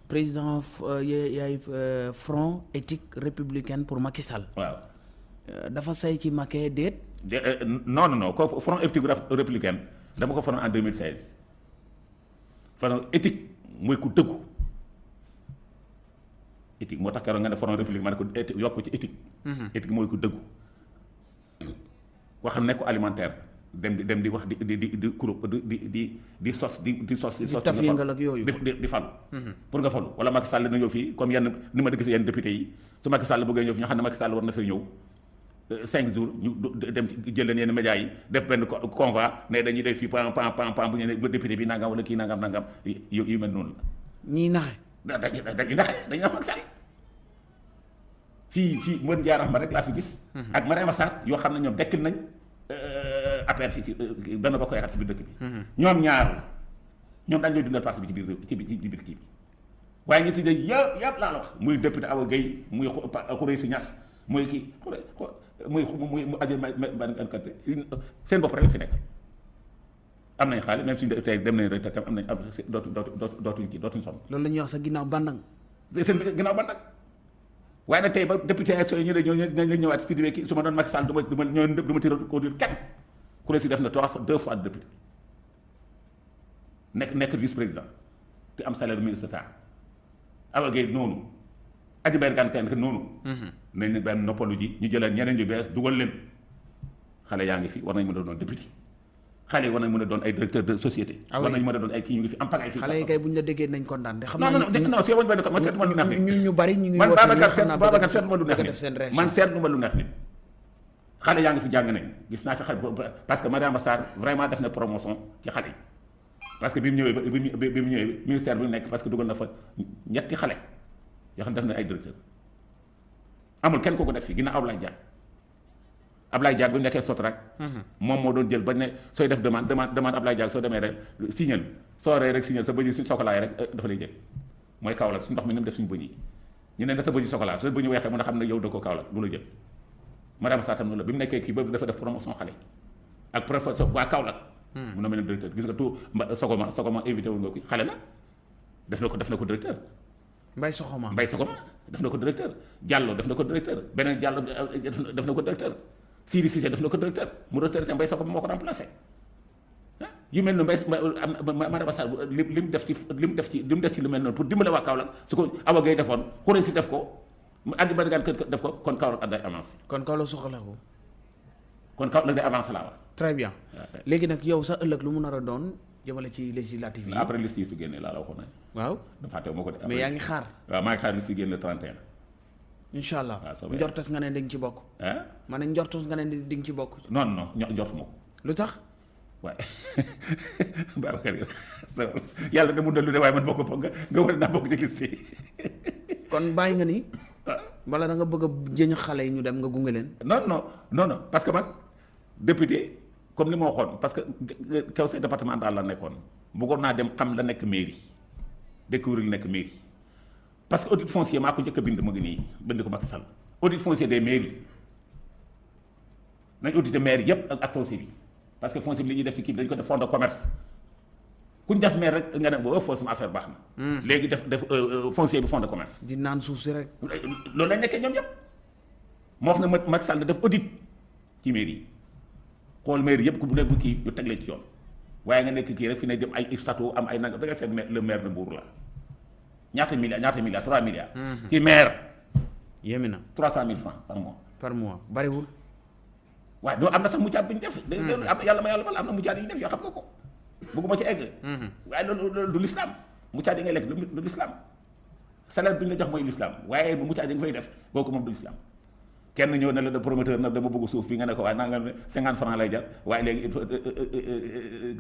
président euh, ya- yaay euh, front éthique républicaine pour Macky Sall. Waaw. Euh, dafa say ci Macky déet? Euh, non non non kooku front éthique rép- républicaine dama ko faroon en 2016 front éthique mooy ku dëggu. Éthique moo tax keroog nga ne front république ma ne ko yokk ci éthique. Éthique mooy ku dëggu wax nekku alimentaire. Dem di dem di wax di di di di kuro di di di di sos di di sos di sos fal. yëngal ak yooyu. di di di falu pour nga falu wala Macky Sall na ñëw fii comme yenn ni ma di gis yenn député yi. Su Macky Sall bëggee ñëw fi ñu xam ne Macky Sall war na fay ñëw. Euh, cinq jours ñu dem jël leen yenn médias yi def benn co- convoi ne dañuy def fii pam pam pam pam bu ñu ne ba député bi nangam wala kii nangam nangam. Yu yu mel noonu la. Ñiy naxe. Da dañuy naxe dañuy nax Macky Sall fii fii mën jaarax ma rek laa fi gis. ak Mariama Sarr yoo xam ne ñoom dekkil nañ affaire fii ci euh, benn bokk yaakaar ci biir dëkk bi. ñoom ñaar ñoom dañ lay dundal parti bi ci biir ci biir ci biir kii bi waaye ñi tuddee yëpp yëpp laa la wax muy député Awa Guèye muy Xu- Pa- Khoureychi Niass muy kii Khourey Xo- muy muy mu aju ma ma ma seen bopp rek la fi nekk. am nañ xaalis même suñu tey dem nañ rek te am nañ am dootu dootu dootu dootuñ kii dootuñ sonn. loolu la ñuy wax sa ginnaaw bandang seen ginnaaw ba nag waaye nag tey ba député élection yi ñu ne ñoo ñoo ñëwaat si diwee kii su ma doon Macky Sall du ma du ma ñoo du ma tirer conduire kenn ku ne si def na trois fois deux fois de député nekk nekk vice président te am salaire ministre d'État Awa Gueye noonu Adji Mbergane kenn noonu nañ ne benn noppalu ji ñu jëlee ñeneen ñu bees dugal leen xale yaa ngi fi war nañ mën a doon député xale yi war nañ mën a doon ay directeur de société. Ah war oui. nañ mën a doon ay kii ñu ngi fi am pagaay fii. Xale yi kay bu ñu la déggee nañ kontaan de. Xam non naa non non non c'est benn ko man seetlu ma lu neex nit ñu ñu bari ñu ngi man woote Babacar nii, xam seet naa bëgg a Babacar def- seetlu ma lu neex man seetlu ma lu neex nit xale yaa ngi fi jàng nañ. Gis naa fi xale bo- parce que Mariama Sarr vraiment def na promotion ci xale yi. Parce que bi mu ñëwee ba bi mu bi mu ñëwee ministère bi mu nekk parce que dugal na fa ñetti xale yoo xam def na ay directeur. Amul kenn ko ko def fii ginnaaw Ablaye Diagne Ablaye Diagne bi mu nekkee Sotrac moom moo doon jël bañ ne sooy def demande demande demande Ablaye Diagne soo demee rek signal soo ree rek signal sa bëñ suñ sokolaay rek dafa lay jël. Mooy Kaolack suñu ndox mi ni mu def suñu bëñ yi. Ñu ne da sa bëñ sokolaa sa bëñ yi weexee mën a xam ne yow da ko Kaolack du la jël. Madame Satam noonu la bi mu nekkee kii ba dafa def promotion xale. Ak professeur waa Kaolack. Mun na mel ne directeur. Gis nga tout mba Sogoma Sogoma invité wu nga ko xale la. Def na ko def na ko directeur. Mbay Soxoma Mbay Sogoma. Def na ko directeur. Diallo def na ko directeur. Beneen Diallo def na ko directeur Siri Cissé def na ko directeur mu retraité Mbay Sogoma moo ko remplacé ah yu mel noonu Mbay am madame Sarr li li mu def ci li mu def ci li mu def ci lu mel noonu pour dimbale waa Kaolack su ko Awa Gueye defoon xuree si def ko mu andi ba gaan def ko kon Kaolack day avancé kon Kaolack soxla ko kon Kaolack day avancé laa wax très bien léegi nag yow sa ëllëg lu mu nar a doon jëmale ci législative yi après liste yi su génnee laa la waxoon nañ waaw dafa fàtte ma ko de mais yaa ngi xaar waaw maa ngi xaar liste yi génn le 31 incha allah waaw soobee njortes nga ne di nga ci bokk. Ah ma ne njortes nga ne di nga ci bokk. Non non ño- njortuma ko lu tax? Waaye Babacar yow yàlla de mun na lu de waaye man bokk nga war naa bokk ci liste kon bàyyi nga ni wala da nga bëgg jëñ xale yi ñu dem nga gunge leen? Non non non non parce que man député comme li ma waxoon parce que conseil départemental la nekkoon bëggoon naa dem xam la nekk mairie découvrir nekk mairie parce que audit foncier maa ko njëkk a bind mu ngi nii bind ko Macky Sall. Audit foncier des mairies. Nañ audité maire yëpp ak ak foncier bi. Parce que foncier bi li ñuy def ci kii bi dañu ko def fonds de commerce. Ku ñu def maire rek nga ne boo foo sama affaire baax na. léegi def def foncier bi fonds de commerce. di naan suuf si rek. Loolu lañ nekkee ñoom ñëpp moo wax ne ma Macky Sall def audit ci mairie yi. Xool mairie yëpp ku bu nekk kii ñu teg leen ci yoon. Waaye nga nekk kii rek fi ne dem ay statut am ay nanga da nga seet le maire de Mbour la ñaata milliards ñaata milliards 3 milliards. ci maire. Yéemi na 300 000 francs par mois. par mois. Bariwul waaye doo am na sax muccaat bi ñu def. da am yàlla ma yàlla bal am na muccaat yi ñu def yoo xam nga ko. bëgguma ci egg. waaye loolu loolu du l'islam. Muccaat yi ngay lekk du l'islam. Salaire bi ñu la jox mooy l'islam. Waaye muccaat yi nga fay def kooku moom du l'islam. Kenn ñëw ne la de promoteur nag dama bëgg suuf fii nga ne ko waaye ne 50 francs lay jar. Waaye léegi il faut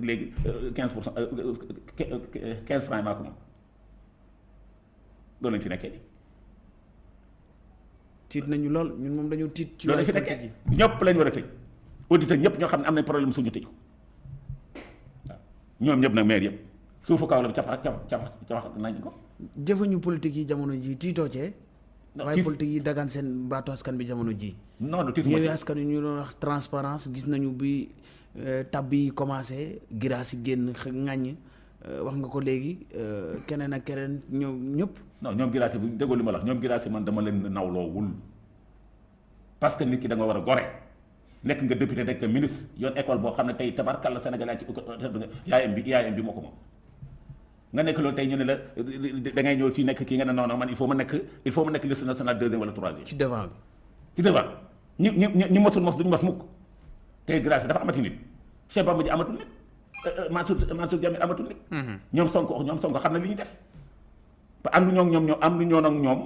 léegi 15 pour cent 15 francs maa ko moom loolu lañ ci nekkee. tiit nañu lool ñun moom dañoo tiit ci loolu fi nekkee. ñëpp lañ war a tëj. Auditeur ñëpp ñoo xam ne am nañ problème suñu tëj ko. Waaw. Ñoom ñëpp nag maire yëpp. Suufu kaw la capax capax capax capax nañ ko. jëfañu politique yi jamono ji tiitoo cee. Waaye tiit politique yi dagaan seen baatu askan bi jamono ji non non tiitu ma ci. askan ñu doon wax transparence gis nañu bi tab yi commencé giraas yi génn ŋàññ. Euh, wax nga ko léegi euh, keneen ak keneen ñoom ñëpp non ñoom giraase bu déggoo li ma la wax ñoom giraase man dama leen nawloowul parce que nit ki da nga war a gore nekk nga député nekk ministre yoon école boo xam ne tey tabarkàlla Sénégal yaa ci yaayam bi yaayam bi moo ko moom nga nekk loolu tey ñu ne la da ngay ñëw fii nekk kii nga ne non non man il faut ma nekk il faut ma nekk liste nationale deuxième wala troisième. Ci devant bi. Ci devant. Ñi ñi ñi ñi mosul mos duñu mos mukk. Tey grâce dafa amati nit. Cheikh Bamba ji amatul nit. Mansour Mansour Diamé amatul nit. Ñoom Sonko ñoom Sonko xam na li ñuy def am ñoo ñoom ñoom am lu ñoo nag ñoom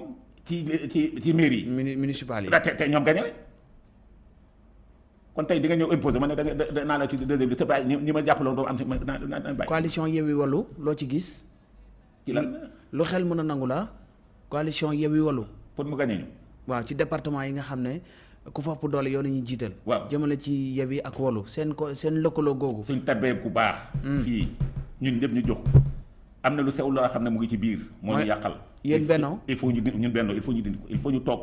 ci ci ci mairie municipal yi. Te ñoom gañe nañ. Kon tey di nga ñëw imposé ma ne da nga da naa la ci deuxième bi te bàyyi ñi ñi ma am si ma naa naa bàyyi. Coalition Yewwi Wallu loo ci gis? Ci lan? Lu xel mën a nangu la coalition Yewwi Wallu. Pour mu gañe ñu. Waaw ci département yi nga xam ne ku fa ëpp doole ñuy jiital. Waaw. Jëmale ci Yewwi ak Wallu. Seen ko seen lëkkaloo googu. Suñ tabee ku baax. Fii. Ñun ñëpp ñu jox am na lu sew loo xam ne mu ngi ci biir. Ñu yàqal. Yéen Il faut- Benno? il faut ñu ñun benno il faut ñu dindi ko il faut ñu toog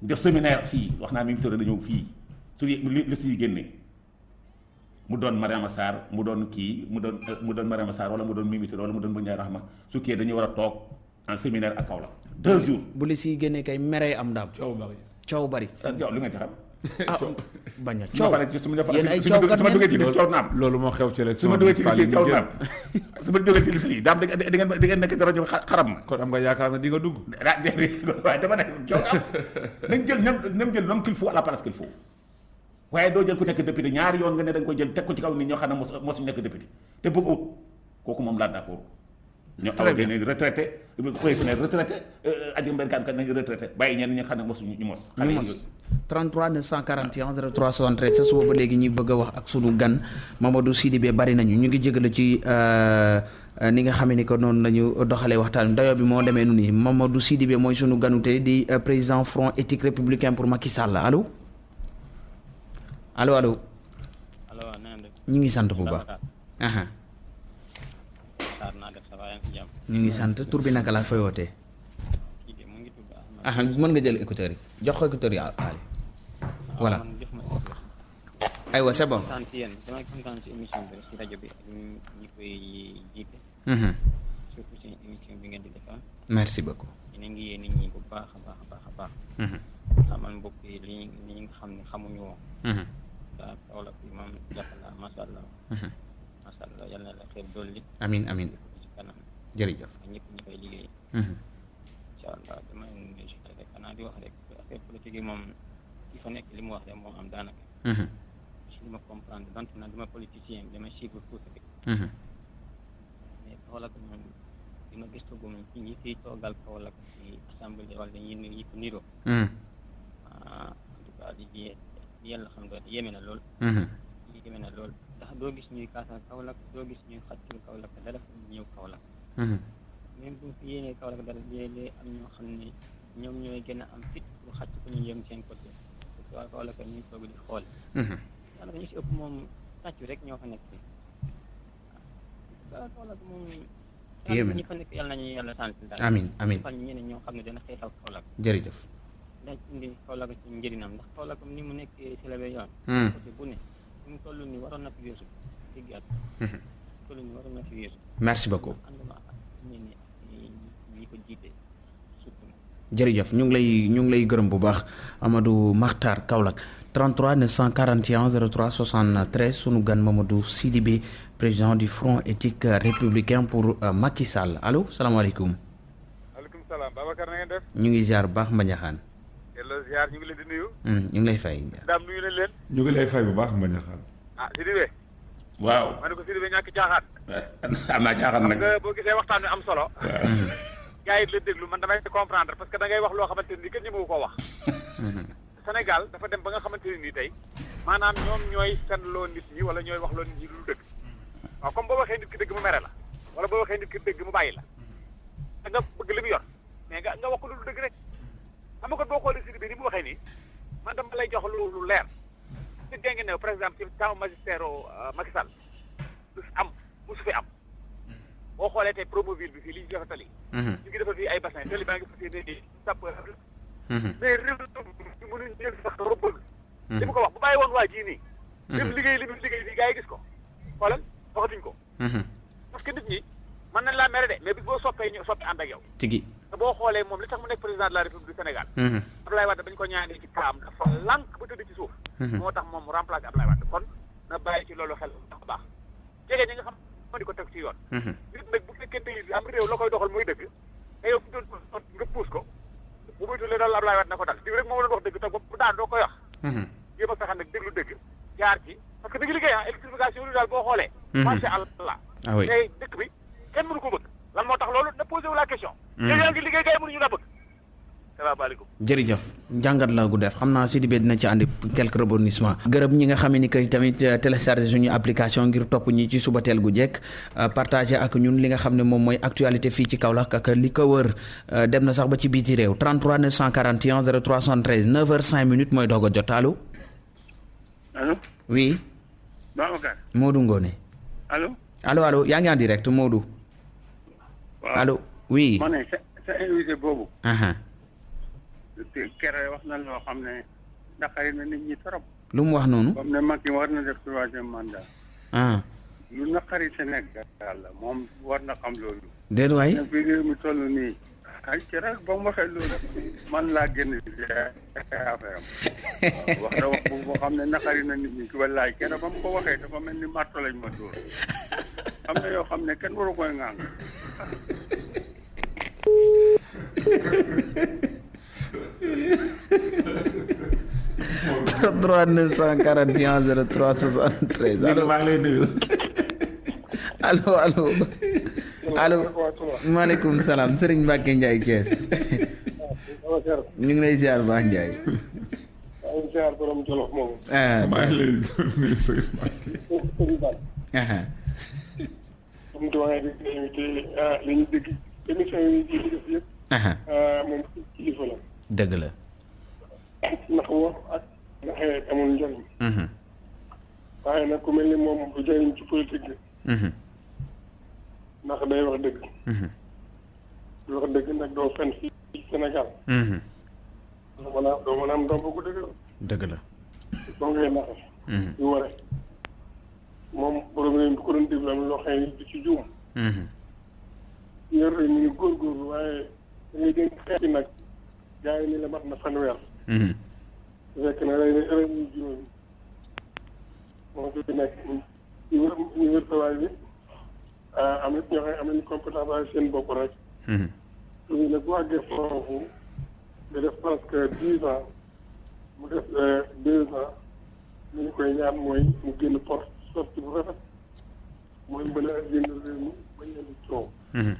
def séminaire fii. Wax naa mi ngi na ñëw fii. Su li si génne. Mu doon Mariama Sarr mu doon kii mu doon mu doon Mariama Sarr wala mu doon Mimi Touré wala mu doon Boun Ndiaye Rahma. Su kii dañuy war a toog en séminaire ak Kaolack. Deux jours. Bu li siy génnee kay meree am daam. Coow bari. Coow bari. Yow li nga ci xam bañ a su ma coow paree ci su ma yéen ay su ma coowkat su ma duggee ci coow naam loolu moo xew ci su élection ma duggee ci liste coow municipale naam su ma duggee ci daam di di ngeen di ngeen nekk ci rajo xa- xaram ma kon am nga yaakaar na di nga dugg ah déedéet waaye dama ne coow am nañ jël ñoom ñoom jël l'homme qu'il faut à la place qu'il faut waaye doo jël ku nekk député ñaari yoon nga ne da nga koy jël teg ko ci kaw nit ñoo xam ne mos mosuñu nekk député te bëgg ut kooku moom laa d'accord ñoo Très awa bien. nañ retraité président retraité aji mbenkaan kan nañu retraité bàyyi ñenn ñi nga xam ne mosuñu ñu mos xale ñu yi mos. Ñu- 33 941 03 73 sa suba ba léegi ñuy bëgg a wax ak sunu gan Mamadou Sidibé bari nañu ñu ngi jégalu ci ni nga xamee ni que noonu la ñu doxalee waxtaan dayo bi moo demee nu nii Mamadou Sidibé mooy sunu ganu tey di président front éthique républicain pour Macky Sall allo allo allo allo ñu ngi sant bu baax. ñu ngi sant tur bi naka laa fay wootee. Aha mën nga jël écouteur yi jox ko écouteur yi Ali voilà ma aywa c'est bon. kontaan ci yéen damay kontaan ci émission bi ci rajo bi ak ñi ñi koy jiite surtout seen émission bi ngeen di defar merci beaucoup. yéen a ngi yee nit ñi bu baax a baax a baax a baax xamal mbokk yi li li nga xam ne xamuñu woon daa Kaolack bi moom jàppala masha Allah Mhm. masha Allah yal na la xeeb dolli ci kanam jërëjëf. ñëpp ñi koy liggéey yi moom il faut nekk li mu wax rek moo am daanaka Mhm. si li ma comprendre donte na dama politicien dama suivre tuuti rek Mhm. mais Kaolack moom li ma gëstu gum ci ñi fiy toogal Kaolack ci assemblée wala ñi yi ko niroo Mhm. ah en tout cas di di yàlla xam doon yéeme na lool Mhm. yéeme na lool ndax doo gis ñuy kaasal Kaolack doo gis ñuy xaccul Kaolack dara ñu ñëw Kaolack Mhm. même bu fi yéenee Kaolack dara léeg-léeg am ñoo xam ne ñoom ñooy gën a am fit pour xàcc ko ñu yëm seen côté parce que waa Kaolack ñuy toog di xool daanaka ñu si ëpp moom tàccu rek ñoo fa nekk waaw Kaolack moom Yéeme. ñi fa nekk yàlla nañu yàlla sant daal amin. Amin fan ñeneen ñoo xam ne dana xeexal Kaolack jërëjëf. dañ indi Kaolack ci njëriñam ndax Kaolack ni mu nekkee si la yoon côté bu ne fi mu toll nii waroon na fi weesu dégg Mhm. toll nii waroon na fi weesu merci beaucoup. ak ñenn ñi ñi ko jiite jërëjëf ñu ngi lay ñu ngi lay gërëm bu baax Amadou Makhtar Kaolack. 33 941 03 73 sunu gan Mamadou Sidibé président du front éthique républicain pour euh, Macky Sall. Allo salaamaaleykum. Maaleykum salaam Babacar na ngeen def? Ñu ngi ziar bu baax Mbañaxaan delloo ziar ñu ngi leen di nuyu. Ñu ngi lay fay. daam nuyu nañ leen. Ñu ngi lay fay bu baax mbañ a xaal ah Sidibé. Waaw. Ma ne ko Sidibé ñàkk caaxaan. Am naa jaaxal xam nag nga boo gisee waxtaan wi am solo gars yi la déglu man damay comprendre parce que da ngay wax loo xamante ni kenn ñëmewu koo wax. Sénégal dafa dem ba nga xamante ne nii tey maanaam ñoom ñooy fenloo nit ñi wala ñooy wax loo nit ñi lu dëgg. Waaw comme boo waxee nit ki dëgg mu mere la wala boo waxee nit ki dëgg mu bàyyi la da nga bëgg li mu yor mais nga nga wax ko lu dëgg rek. Xam nga kon boo xoolee Sidibé ni mu waxee nii man dama lay jox lu lu leer. Ci dégg ne par exemple ci temps magistère Macky Sall du am musu fi am boo xoolee tey Promoville bi fii li ñu defar tali ñu ngi defar fii ay bassin tali baa ngi fas yéene di sàpp mais réew mi mënuñ jël sax rëbbal li mu ko wax bu bàyyi woon waa jii nii mu liggéey li mu liggéey nii gars yi gis ko xoolal waxatuñ ko parce que nit ñi mën nañ laa mere de mais bis boo soppee ñu soppi ànd ak yow tigi. te boo xoolee moom li tax mu nekk président de la république du Sénégal. Abdoulaye Wade bañ ko ñaanee ci kaam dafa lànk ba tëdd ci suuf moo tax moom mu remplacé Abdoulaye Wade kon na bàyyi ci loolu xel bu baax jege ñi nga xam moo di ko teg ci yoon Mhm. nit nag bu fekkente ni am réew la koy doxal mooy dëgg te yow nga puus ko bu muy daal Abdoulaye Wade na ko dal diw rek moo doon wax dëgg te bu daan doo koy wax Mhm. jéem a fexe nag déglu dëgg jaar ci parce que da liggéey ah électrification bi boo xoolee Mhm. macha allah ah oui tey dëkk bi kenn mënu ko bëgg lan moo tax loolu na posé wu la question Mhm. yaa ngi liggéey gars yi mënuñu la bëgg salaamaaleykum jërëjëf. Njàngat la gu def xam naa Sidibé dina ci andi quelques rebondissements. Gërëm ñi nga xam ni que tamit euh, téléchargé suñu application ngir topp ñi ci suba teel gu jekk euh, partagé ak ñun li nga xam ne moom mooy actualité fii ci Kaolack ak li ko wër. Euh, dem na sax ba ci biiti réew. 33 941 03 73 9h05 minutes mooy doog a jot. Allo? Allo? Oui. Babacar. Modou Ngone. Allo? Allo allo yaa ngi en direct Modou. Allo oui. Ma ne sa sa invité boobu kere wax na loo xam ne naqari na nit ñi trop lu mu wax noonu comme ne Macky war na def troisième mandat ah lu naqari Sénégal la moom war na xam loolu déet waay fii réew mi toll nii ay ci rek ba mu waxee loolu man laa génn ci affaire am wax na wax boo xam ne naqari na nit ñi wallaay kere ba mu ko waxee dafa mel ni marto lañ ma dóor am na yoo xam ne kenn waru koy ŋàng 3 941 03 73 allo maa ngi lay nuyu allo allo allo maaleykum salaam Serigne Mbacke Ndiaye Thiès ñu ngi lay ziar baax Ndiaye ziar borom Jolof moomu. ah maa ngi lay nuyu sëñ Mbacke. sëñ Ba. ah comme doyen bi nga invité ah li ñu dégg émission yi di def yëpp. ah ah moom kilifa la. Dëgg la. ndax wax ak naxee amul njëriñ. Waaye nag ku mel ni moom bu jëriñ ci politique bi. ndax day wax dëgg. di wax dëgg nag doo fen ci Sénégal. doo mën a doo mën a am ndomb gu dëgg dëgg la. soo ngay naxe. Mhm, yu waree. moom mi bu ko doon déglu loo ne du ci juum. yor ngi góorgóorlu waaye da ngay dégg xeeti nag gars yi ni la mat na fanweer. mhm. su fekk ne rey rey ñu juróomi moo fi nekk. Ñu wër ñu wër tawaay bi. Am nit ñoo xam ne am nañu compétence waaye seen bopp rek. Suñu nag bu àggee foofu nga def presque dix ans mu def deux ans li ñu koy ñaan mooy mu génn porte sorti bu rafet. Mooy mën a génn réew mi bañ leen coow. Mhm.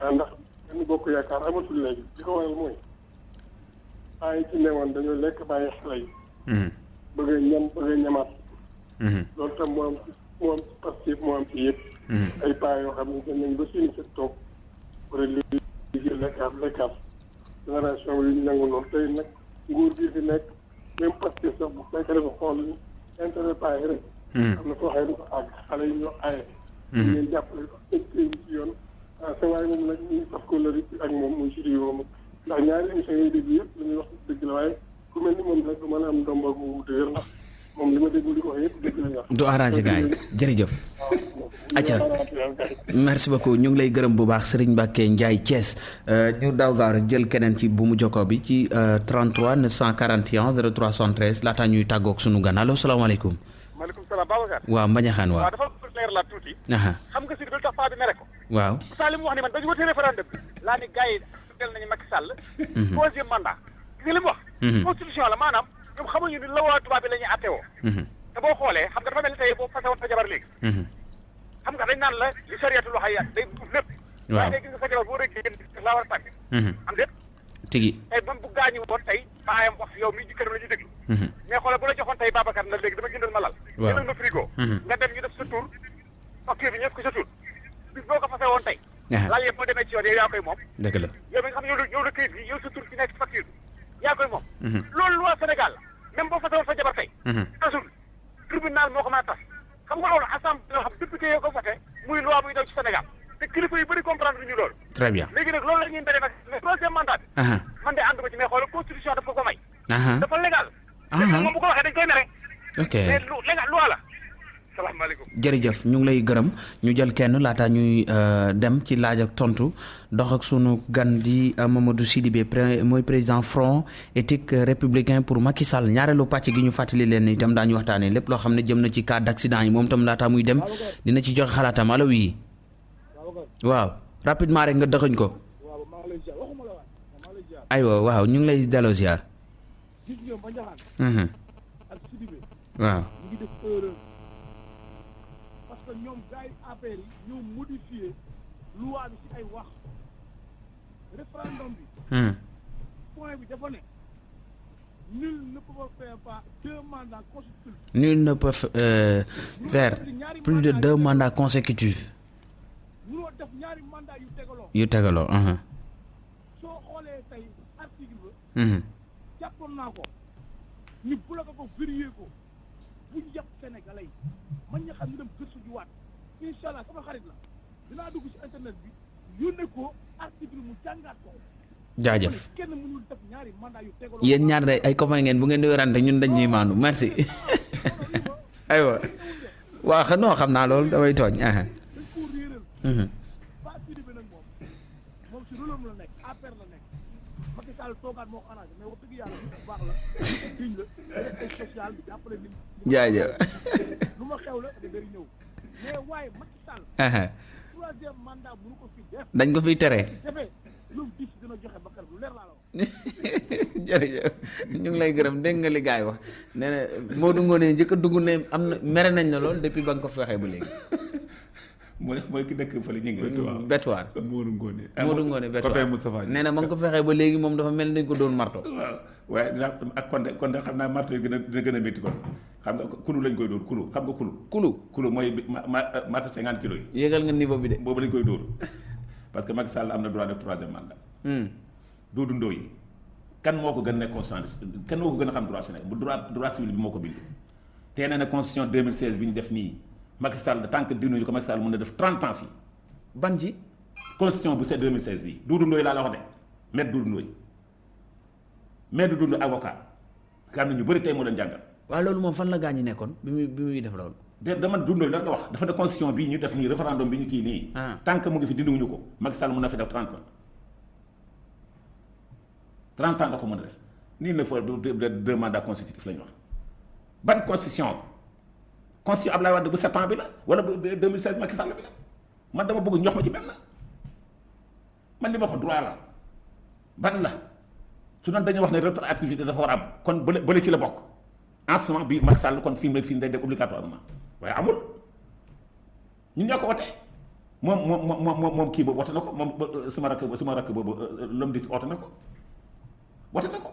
ah ndax benn bokk yaakaar amatul léegi. Li ko waral mooy yi ci newoon dañoo lekk bàyyi xale yi Mhm, bëgg a ñam bëgg a ñamaat mhm, loolu tam moo am ci moo am ci moo am ci yëpp mhm. ay paa yoo xam ne dañ nañ ba suñu set toog pour li liggéey lekkaat lekkaat génération yi ñu nangu loolu tey nag nguur gi fi nekk même Pastef sax bu fekkee dafa xool intérêt paa yi rek Mhm. am na foo àgg xale yi ñoo aaye ñu leen jàppale ko tëj tëj ci yoon sa waay moom nag ñu fas ko lëri ak moom muy si moom ndax ñaari émission yi dégg yëpp li ñuy wax dëgg la waaye ku mel ni moom rek du mën a am ndomba gu dëgër ndax moom li ma déglu li ko wax yëpp dëgg la ñu wax du arrangé gars yi jërëjëf. acca merci beaucoup ñu ngi lay gërëm bu baax Serigne Mbacke Ndiaye Thiès ñu daw gaaw rek jël keneen ci bu mu jokkoo bi ci euh, 33 941 03 73 laataa ñuy tàggoog sunu gan allo salaamaaleykum. maaleykum salaam Babacar. waaw Mbañaxaan waaw. waaw dafa leer la tuuti. xam nga si bi tax paa bi mere ko. waaw. Sall li mu wax ni man dañu wote référendum laa ni gars yi del nañu Macky Sall. troisième mandat. gis nga li mu wax. Constitution la maanaam ñoom xamuñu ni la waa tubaab bi la ñuy attewoo. Mhm, te boo xoolee xam nga dafa mel ni tey boo fase woon sa jabar léegi. xam nga dañ naan la li sariyatul wax ay day buuf lépp. Waaw. waaye léegi gis nga sa jabar boo rëggee laa war a tàgg. Mhm. am déet tigi. tey même bu gaañu woon tey baayam wax yow mi jëkkëram la ñu déglu. Mais xoolal bu la joxoon tey Babacar na léegi dama jëndal ma lal. Waaw. jëndal ma frigo. Nga dem ñu def sa tur facture bi ñëpp ko sa tur. bis boo ko fase woon tey. Lal yëpp boo demee ci yoon yow yaa koy moom. dëgg la. yow mi nga xam ne yow la yow la këyit bi yow sa tur ci nekk ci facture bi yaa koy moom. Loolu loi Sénégal même boo fase woon sa jabar tey. Tasul tribunal moo ko mën a tas xam nga loolu assemblée yoo xam député yoo ko voté muy loi buy daw ci Sénégal te kilifa yu bëri comprendre ñu loolu. très bien. léegi nag loolu la ñuy mbéy nag mais troisième mandat bi. aha man de ànd ma ci mais xoolal constitution daf ko ko may. aha dafa légal. Léegi moom bu ko waxee dañ koy mere. ok. mais lu légal loi la. Salaamaaleykum. jërëjëf ñu ngi lay gërëm. Ñu jël kenn laata ñuy euh, dem ci laaj ak tontu. Dox ak sunu gan di euh, Mamadou Sidibé pré mooy président front éthique républicain pour Macky Sall. Ñaareelu pàcc gi ñu fàttali leen ni itam daañu waxtaanee lépp loo xam ne jëm na ci cas d' accident yi. Moom itam laata muy dem dina ci joxe xalaatam. Allo oui. Waaw rapidement rek nga dëxëñ ko. Aywa waaw ñu ngi lay delloo ziar. Mhm. waaw. Loi bi ci ay wax. Référendum bi. Point bi dafa ne nul ne peut faire pas deux mandats consécutifs. Nul ne peut f- euh, faire plus de deux mandats consécutifs. Munoo def ñaari mandat yu tegaloo. Yu tegaloo. soo xoolee tey article ba jàppoon naa ko. Ñu bloqué ko vérifié ko. Bu ñu yàpp sénégalais yi. Man ña xam ñu dem gëstu ji waat incha allah sama xarit la dinaa dugg ci internet bi yónnee ko article mu jàngaat ko jaajëf kenn mënul def ñaari mandat yu tegaloo yéen ñaar day ay copain ngeen bu ngeen di werante ñun dañ ciy maandu merci aywa waaw xa non xam naa loolu damay tooñ. aha. jaajëf. La troisième mandat fi def dañ ko fiy tere. defee lu mu dis dina joxe bakkan lu leer la wax jërëjëf ñu ngi lay gërëm dégg nga li gars yi wax nee na Modou Ngoné njëkk a dugg ne am na mere nañ la lool depuis ba nga ko fi waxee ba léegi. mooy mooy ki dëkk fële ñu ngi. waaw. Betuwaar. Modou Ngoné. Modou Ngoné copain Betuwaar Moustapha Niasse. nee na ba nga ko fexee ba léegi moom dafa mel ni ko doon marto. waaye dina ak kon de kon de xam naa marto yi gën a dina gën a métti kon. Xam nga kulu lañ koy dóor kulu xam nga kulu kulu kulu mooy marto cinquante kilos yi. Yéegal nga niveau bi de. Boobu lañ koy dóor. Parce que Macky Sall am na droit def troisième mandat. Hmm. Doudou Ndoye kan moo ko gën a nekk constitution kan moo ko gën a xam droit Sénégal bu droit droit civil bi moo ko bind. Te nee na constitution 2016 bi ñu def nii Macky Sall tant que dinuñu ko Macky Sall mën na def 30 ans fii. Ban ji? Constitution bu c'est 2016 bi Doudou Ndoye laa la wax de. Maître Doudou Ndoye maître Doudou Ndoye avocat. Xam ne ñu bëri tey moo leen jàngal. Waaw loolu moom fan la gaañu nekkoon bi muy bi muy def loolu? De dama Ndoye la nga wax. Dafa ne constitution bii ñu def nii référendum bi ñu kii nii. Ah. tant que mu ngi fi dindiwuñu ko. Macky Sall mën na fi def 30 ans. 30 ans da ko mën a def. Nii la fa deux mandats consécutifs la ñu wax. Ban constitution? Constitution Abdoulaye Wade bu 7 ans bi la wala bu 2016 Macky Sall bi la? Man dama bëgg ñox ma ci benn. Man li ma ko droit la. Ban la su doon dañuy wax ne rétroactivité dafa war am kon bële bële ci la bokk. En ce moment bii Macky Sall kon fi mu ne fii day def obligatoirement. Waaye amul. Ñun ñoo ko wote. Moom moom moom moom moom kii boobu wote na ko moom ba suma rakk suma rakk boobu l'homme di wote na ko. Wote na ko.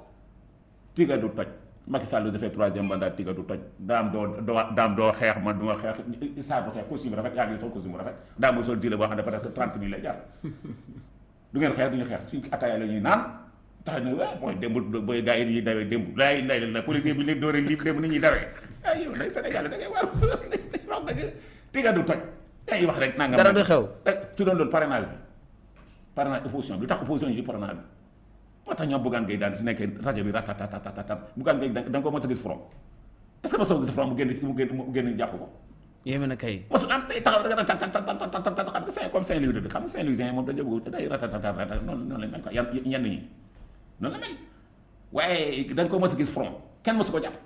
Tiga du toj. Macky Sall dafay troisième mandat tiga du toj. Daam doo doo daam doo xeex man du ma xeex. Saa du xeex costume rafet yaa ngi sol costume rafet. Daam mooy sol gilet boo xam ne peut-être trente mille lay jar. Du ngeen xeex du ñu xeex. Suñ ataaya la ñuy naan tax na waa booy démb booy gars yi ñuy dawee démb laay lay la politique bi leen dooree lii démb ni ñuy dawee ay yow day Sénégal da ngay war wax dëgg tiga du toj ngi wax rek nangam dara du xew su doon loolu parrainage bi parrainage opposition bi lu tax opposition yi ci parrainage bi moo tax ñoom Bougane Gueye daan su nekkee rajo bi ratatatatatatat Bougane Gueye da nga ko mos a gis front est-ce que mosoo gis front mu génn mu génn mu génn jàpp ko yéeme na kay mosul am day taxaw rek ratatatatatatat xam nga Saint comme Saint-Louis dëgg xam nga Saint-Louisien moom dañoo bëgg day ratatatata noonu noonu lañ mel quoi yan ñenn ñi noonu la mel waaye da nga ko mos a gis front kenn mosu ko jàpp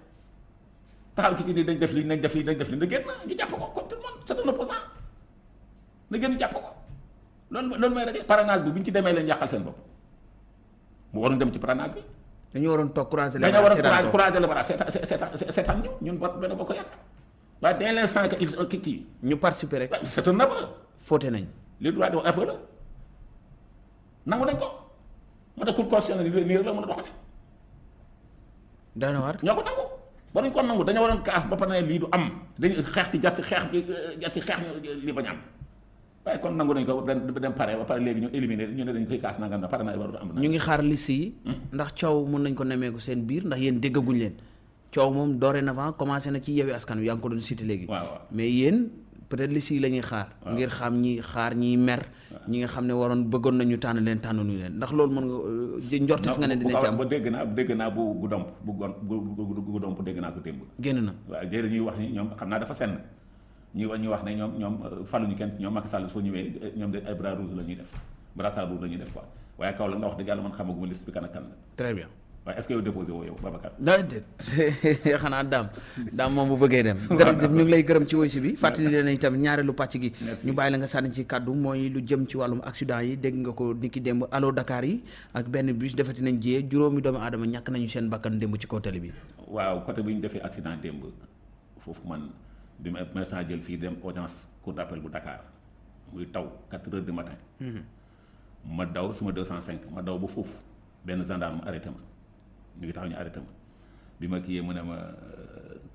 taxaw ci kii nii dañ def lii nañ def lii nañ def lii na génn ñu jàpp ko comme tout le monde c'est un opposant na génn jàpp ko loolu loolu mooy rek parrainage bi bu ñu ci demee leen yàqal seen bopp mu waroon dem ci parrainage bi dañu waroon toog croiser les dañoo war bras a seetaan ko. courage le bara seetaan ñu ñun ba benn boo ko yàq waaye dès l'instant que il kii kii ñu participer rek c'est un aveu fóote nañ les droits de aveu la nangu nañ ko moo tax cour constitutionnelle nii rek la mën a doxale doy na waar ñoo ko nangu ba dañ ko nangu dañoo waroon kaas ba pare ne lii du am dañu xeex ci jàtt xeex bi jàtt xeex lii bañ am waaye kon nangu nañ ko dem pare ba pare léegi ñu éliminer ñu ne dañ koy kaas nangam na pare na warut am na ñu ngi xaar liste yi ndax coow mun nañ ko nemmeeku seen biir ndax yéen déggaguñ leen coow moom dorénavant commencé na ci yewi askan wi yaa ngi ko doon cité léegi waaw mais yéen peut-être liste yi la ñuy xaar ngir xam ñi xaar ñiy mer ñi nga xam ne waroon bëggoon nañu tànn leen tànnuñu leen. Ndax loolu mën nga euh, njortes nga ne dina ci am. Ba dégg naa dégg naa bu bu domp bu gon bu bu bu domp dégg naa ko démb. Génn na. Waaw déedéet ñuy wax ni ñoom xam naa dafa senn. Ñuy wax ñuy wax ne ñoom ñoom euh, faluñu kenn ñoom Macky Sall soo ñëwee euh, ñoom de ay bras rouge la ñuy def. Brassard rouge la ñuy def quoi. Waaye kaw la nga wax dëgg yàlla man xamaguma liste bi kan ak kan la. Très bien waaye est-ce que yow déposé woo yow Babacar da déet xanaa daam daam moom bu bëggee dem jërëjëf ñu ngi lay gërëm ci woysi bi fàttali leen itam ñaareelu pàcc gi ñu bàyyi la nga sànni ci kàddu mooy lu jëm ci wàllum accident yi dégg nga ko niki démb allo Dakar yi ak benn bus defati nañ jiyee juróomi doomu aadama ñàkk nañu seen bakkan démb ci kaw tali bi waaw côté bi ñu defee accident démb foofu man. Bi ma médecin jël fii dem audience cour d'appel bu Dakar muy taw 4 heures du matin ma daw suma 205 ma daw ba foofu benn gendarme arrêté ma ñu ngi taxaw ñu arrêté ma bi ma kiiyee mu ne ma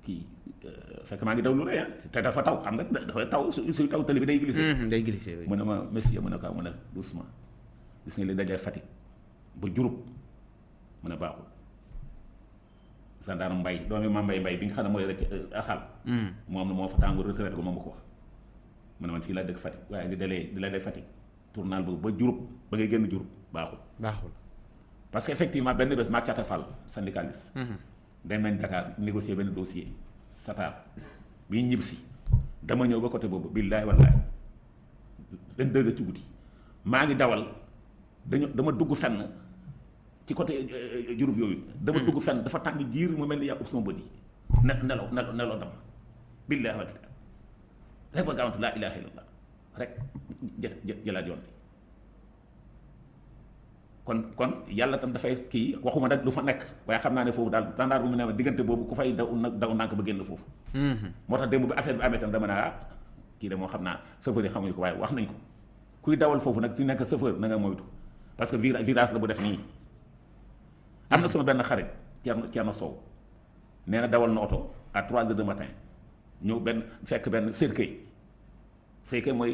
kii euh, fekk maa ngi daw lu rëy ah te dafa taw xam nga dafa taw su suy taw tali bi day glissé Mhm, day glissé oui. mu ne ma monsieur mu ne ko mu ne doucement gis nga li dajee Fatick ba Diouroup mu ne baaxul gendarme mbay doomi ma mbay mbay bi nga xam ne mooy rek asal. Moom moo fa tàngu retraite ko moom ma ko wax mu ne man fii laa dëkk Fatick waaye li dalee li dalee Fatick tournal boobu ba Diouroup ba ngay génn Diouroup baaxul baaxul parce que effectivement benn bés maag Cata Fall syndicaliste. Dakar négocier benn dossier. Satar bi si dama ñëw ba côté boobu billaay wallaay leen dëgg ci guddi. Maa ngi dawal dañu dama dugg fenn ci côté Diouroup yooyu. Dama dugg fenn dafa tàng jiir mu mel ni yaa ub sama bët yi. Ne nelaw nelaw nelaw dam billaay wallaay rek ba gaawantu laa ilaaha illallah rek jë jë- jëlaat yoon bi kon kon yàlla tam dafay kii waxuma nag lu fa nekk waaye xam naa ne foofu daal standard bu mu ne ma diggante boobu ku fay daw nag daw nànk ba génn foofu. Moo tax démb bi affaire bi amee tam dama ne ah kii de moo xam naa chauffeur yi xamuñu ko waaye wax nañ ko. kuy dawal foofu nag fi nekk chauffeur na nga moytu parce que vira virage la bu def nii. am na sama benn xarit Thierno Thierno Sow. nee na dawal na oto à 3 heures du matin ñëw benn fekk benn cercueil cercueil mooy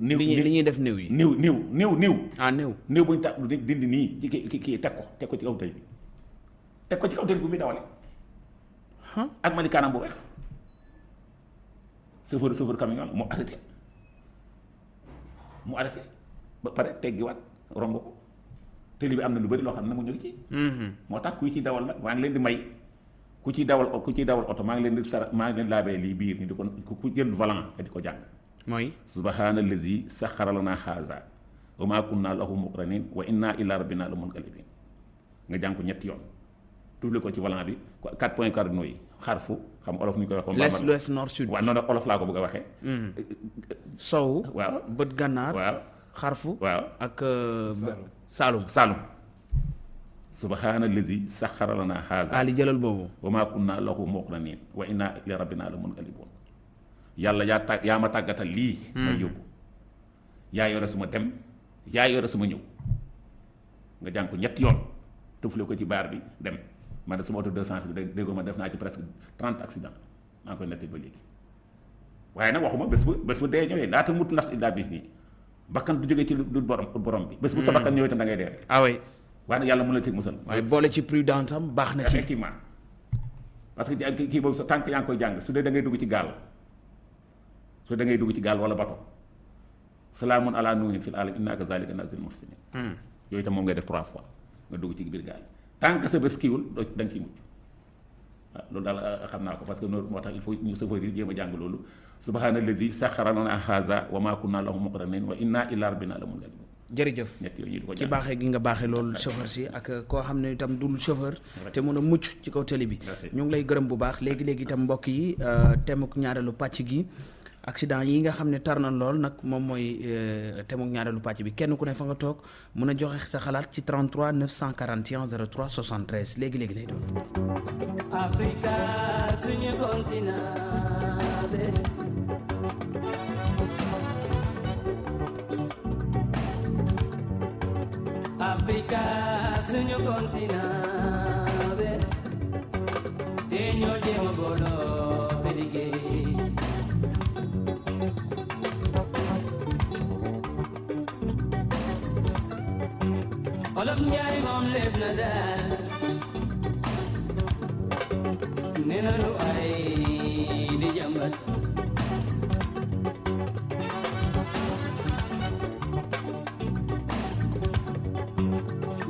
néew li ñuy li ñuy def néew yi néew néew néew néew ah néew néew bu ñu ta dindi nii ci kii kii teg ko teg ko ci kaw tëj bi teg ko ci kaw tëj bi muy dawale ah ak malikaanam bu weex chauffeur chauffeur camion la mu arrêté mu arrêté ba pare teggiwaat romb ko tëli bi am na lu bëri loo xam ne mu ñu ci moo tax kuy ci dawal nag maa ngi leen di may ku ciy dawal ku ciy dawal oto maa ngi leen di sara maa ngi leen laabee lii biir ni di ko ku jël volant te di ko jàng mooy subhaana allazi saxara lana haza. Wa ma kunna lahu muqranin wa inna ila rabbina la munqalibin nga jàng ko ñetti yoon. Tufle ko ci volant bi. Quatre points cardinaux yi. Xarfu xam olof ni ñu koy wax l'est l'ouest nord sud. Waaw noonu olof laa ko bëgg a waxee. Sow waaw. bët gànnaar waaw. xarfu waaw. ak euh, ba- saalum. Saalum. Subhaana allazi saxara lana haza. Ali jëlal boobu. Wa ma kunna lahu muqranin. Wa inna ila rabbina la munqalibun yàlla yaa tàgg yaa ma tàggatal lii may yóbbu. Yaa yore suma dem yaa yore suma ñëw. Nga jàng ko ñetti yoon tëfle ko ci baar bi dem. Man de suma auto deux sens bi dé- déggoo ma def naa ci presque trente accident maa ngi koy nettali ba léegi. Waaye nag waxuma bés bu bés bu dee ñëwee laata mut nas illa bi nii bakkan du jógee ci lu dul borom borom bi. Bés bu sa bakkan ñëwee tam da ngay dee rek. Ah oui. Waaye nag yàlla mun la ci musal. Waaye boole ci prudence am baax na ci. Effectivement. Parce que ja- kii boobu sa tànk yaa ngi koy jàng su dee da ngay dugg ci gaal dee da ngay dugg ci gaal wala bato. Salaamun ala nuuhin fil alam inna kazalika nazil muhsinin yooyu tam moom ngay def trois fois nga dugg ci biir gaal yi. Tant que sa bés kiiwul doo da nga ciy mucc. Waaw loolu daal euh, xam naa ko parce que noonu moo tax il faut ñu chauffeur yi jéem a jàng loolu. Subhaana allazi saxara lana haza wa ma kunna lahu muqrinin wa inna ila rabbina la munqalibun jërëjëf. Ci baaxee gi nga baaxee loolu chauffeur si ak koo xam ne itam dul chauffeur te mun a mucc ci kaw télé bi. Ñu ngi lay gërëm bu baax. Léegi léegi itam mbokk yi euh, temuk ñaareelu pàcc gi accident yi nga xam ne tar na lool nag moom mooy euh, temuk ñaareelu pàcc bi. Kenn ku ne fa nga toog mun a joxe sa xalaat ci 33 941 03 73 léegi léegi lay doon. Africa suñu continent. Africa Olof Njaay moom lépp na daal nee na lu ay di jàmbat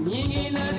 ñi ngi naan